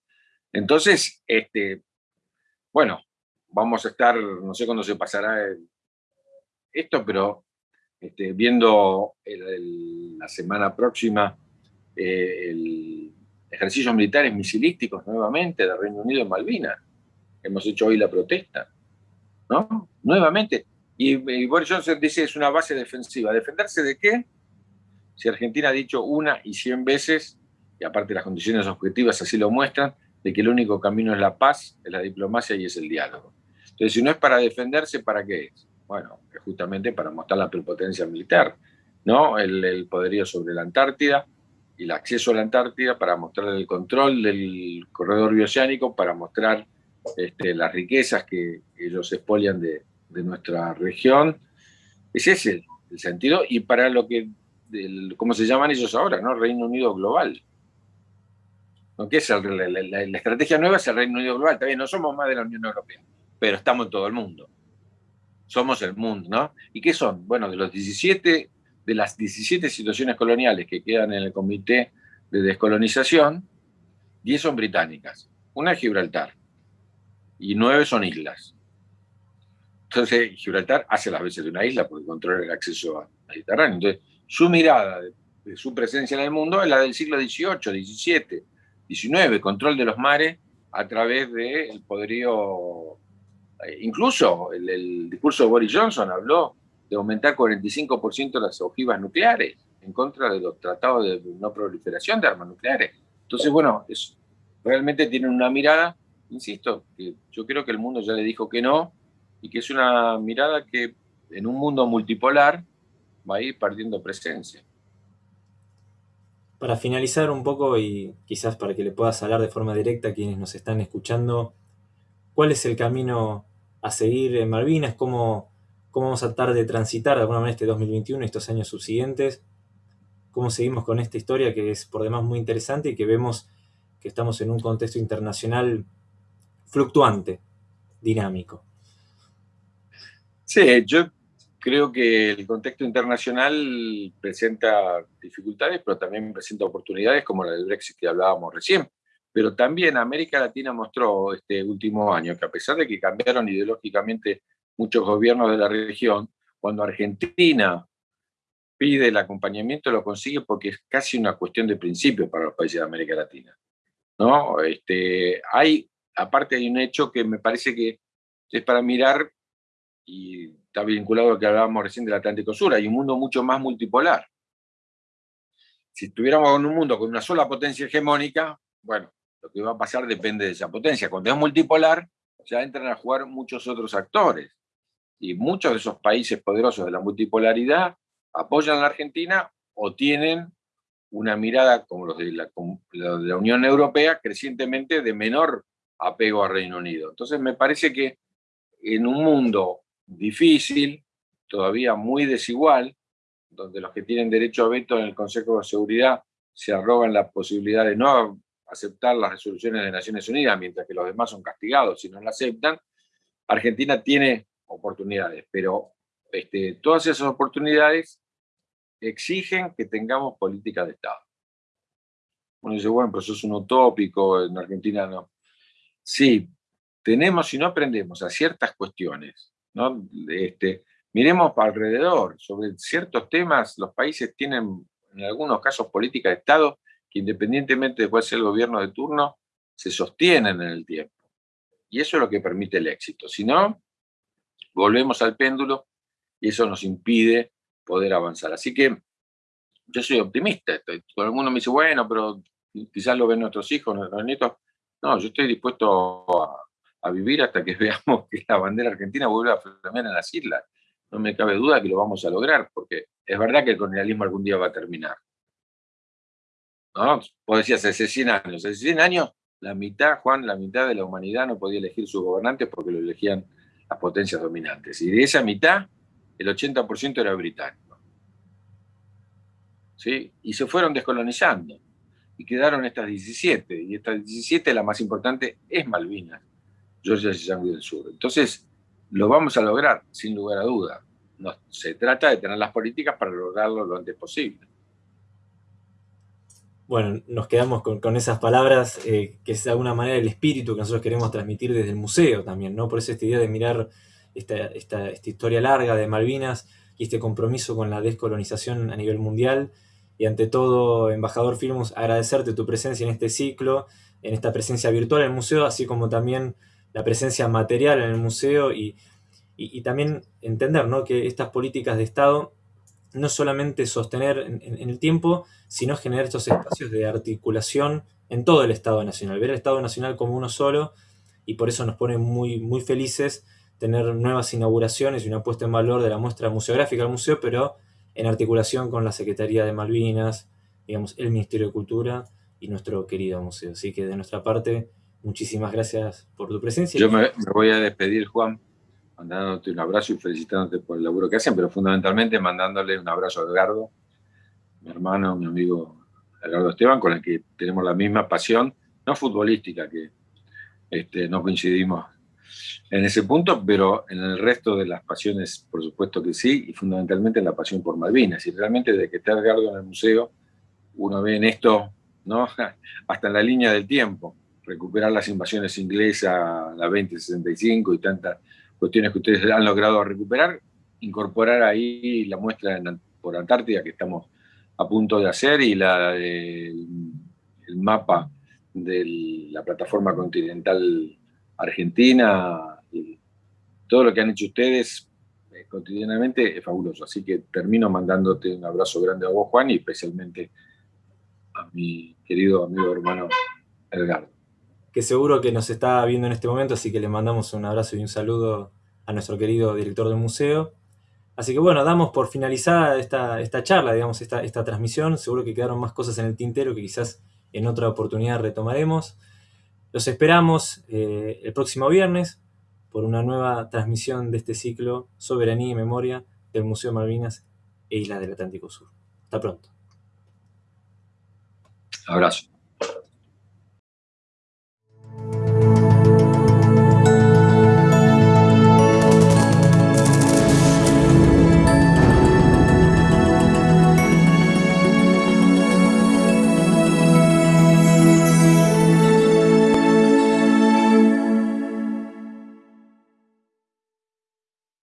Entonces, este, bueno, vamos a estar, no sé cuándo se pasará esto, pero este, viendo la semana próxima eh, el ejercicios militares misilísticos nuevamente de Reino Unido en Malvinas. Hemos hecho hoy la protesta, ¿no? Nuevamente. Y, Boris Johnson dice es una base defensiva. ¿Defenderse de qué? Si Argentina ha dicho una y cien veces, y aparte las condiciones objetivas así lo muestran, de que el único camino es la paz, es la diplomacia y es el diálogo. Entonces, si no es para defenderse, ¿para qué es? Bueno, es justamente para mostrar la prepotencia militar, ¿no? El, poderío sobre la Antártida el acceso a la Antártida para mostrar el control del corredor bioceánico, para mostrar este, las riquezas que ellos expolian de, nuestra región. Ese es el, sentido, y para lo que, ¿cómo se llaman ellos ahora? ¿no? Reino Unido Global. ¿No? ¿Qué la, la, estrategia nueva? Es el Reino Unido Global. También no somos más de la Unión Europea pero estamos en todo el mundo. Somos el mundo, ¿no? ¿Y qué son? Bueno, de los 17, de las 17 situaciones coloniales que quedan en el Comité de Descolonización, 10 son británicas, una es Gibraltar, y 9 son islas. Entonces, Gibraltar hace las veces de una isla porque controla el acceso al Mediterráneo. Entonces, su mirada de, su presencia en el mundo es la del siglo XVIII, XVII, XIX, control de los mares a través del poderío eh, incluso el, discurso de Boris Johnson habló de aumentar 45% las ojivas nucleares en contra de los tratados de no proliferación de armas nucleares. Entonces, bueno, es, realmente tienen una mirada, insisto, que yo creo que el mundo ya le dijo que no, y que es una mirada que en un mundo multipolar va a ir perdiendo presencia. Para finalizar un poco y quizás para que le puedas hablar de forma directa a quienes nos están escuchando, ¿cuál es el camino a seguir en Malvinas, cómo, cómo vamos a tratar de transitar de alguna manera este 2021 y estos años subsiguientes, cómo seguimos con esta historia que es por demás muy interesante y que vemos que estamos en un contexto internacional fluctuante, dinámico. Sí, yo creo que el contexto internacional presenta dificultades, pero también presenta oportunidades como la del Brexit que hablábamos recién. Pero también América Latina mostró este último año que a pesar de que cambiaron ideológicamente muchos gobiernos de la región, cuando Argentina pide el acompañamiento lo consigue porque es casi una cuestión de principio para los países de América Latina. ¿no? Este, hay, aparte hay un hecho que me parece que es para mirar y está vinculado a lo que hablábamos recién del Atlántico Sur, hay un mundo mucho más multipolar. Si estuviéramos en un mundo con una sola potencia hegemónica, bueno, lo que va a pasar depende de esa potencia. Cuando es multipolar, ya entran a jugar muchos otros actores. Y muchos de esos países poderosos de la multipolaridad apoyan a la Argentina o tienen una mirada, como los de la, de la Unión Europea, crecientemente de menor apego al Reino Unido. Entonces me parece que en un mundo difícil, todavía muy desigual, donde los que tienen derecho a veto en el Consejo de Seguridad se arrogan la posibilidad de no aceptar las resoluciones de Naciones Unidas, mientras que los demás son castigados si no la aceptan, Argentina tiene oportunidades, pero este, todas esas oportunidades exigen que tengamos política de Estado. Uno dice, bueno, pues eso es un utópico, en Argentina no. Sí, tenemos, si no aprendemos a ciertas cuestiones, ¿no? Este, miremos para alrededor, sobre ciertos temas, los países tienen en algunos casos política de Estado que independientemente de cuál sea el gobierno de turno, se sostienen en el tiempo. Y eso es lo que permite el éxito. Si no, volvemos al péndulo y eso nos impide poder avanzar. Así que yo soy optimista. Todo el mundo me dice, bueno, pero quizás lo ven nuestros hijos, nuestros nietos. No, yo estoy dispuesto a, vivir hasta que veamos que la bandera argentina vuelva a flamear en las islas. No me cabe duda que lo vamos a lograr, porque es verdad que el colonialismo algún día va a terminar. ¿no? Vos decías, hace 100 años. Hace 100 años, la mitad, Juan, la mitad de la humanidad no podía elegir sus gobernantes porque lo elegían las potencias dominantes. Y de esa mitad, el 80% era británico. ¿Sí? Y se fueron descolonizando. Y quedaron estas 17. Y estas 17, la más importante, es Malvinas, Georgia y del Sur. Entonces, lo vamos a lograr, sin lugar a duda. No, se trata de tener las políticas para lograrlo lo antes posible. Bueno, nos quedamos con, esas palabras, eh, que es de alguna manera el espíritu que nosotros queremos transmitir desde el museo también, ¿no? Por eso esta idea de mirar esta, historia larga de Malvinas y este compromiso con la descolonización a nivel mundial. Y ante todo, embajador Filmus, agradecerte tu presencia en este ciclo, en esta presencia virtual en el museo, así como también la presencia material en el museo y, también entender ¿no? que estas políticas de Estado no solamente sostener en, el tiempo, sino generar estos espacios de articulación en todo el Estado Nacional, ver el Estado Nacional como uno solo, y por eso nos pone muy, muy felices tener nuevas inauguraciones y una puesta en valor de la muestra museográfica del museo, pero en articulación con la Secretaría de Malvinas, digamos, el Ministerio de Cultura y nuestro querido museo. Así que de nuestra parte, muchísimas gracias por tu presencia. Yo me voy a despedir, Juan, mandándote un abrazo y felicitándote por el laburo que hacen, pero fundamentalmente mandándole un abrazo a Edgardo, mi hermano, mi amigo Edgardo Esteban, con el que tenemos la misma pasión, no futbolística, que este, no coincidimos en ese punto, pero en el resto de las pasiones, por supuesto que sí, y fundamentalmente la pasión por Malvinas. Y realmente desde que está Edgardo en el museo, uno ve en esto, ¿no? hasta en la línea del tiempo, recuperar las invasiones inglesas, la 2065 y tantas cuestiones que ustedes han logrado recuperar, incorporar ahí la muestra por Antártida que estamos a punto de hacer y el, mapa de la plataforma continental argentina, y todo lo que han hecho ustedes eh, cotidianamente es fabuloso. Así que termino mandándote un abrazo grande a vos, Juan, y especialmente a mi querido amigo hermano Edgardo que seguro que nos está viendo en este momento, así que le mandamos un abrazo y un saludo a nuestro querido director del museo. Así que bueno, damos por finalizada esta, esta charla, digamos, esta, esta transmisión. Seguro que quedaron más cosas en el tintero que quizás en otra oportunidad retomaremos. Los esperamos eh, el próximo viernes por una nueva transmisión de este ciclo Soberanía y Memoria del Museo de Malvinas e Islas del Atlántico Sur. Hasta pronto. Abrazo.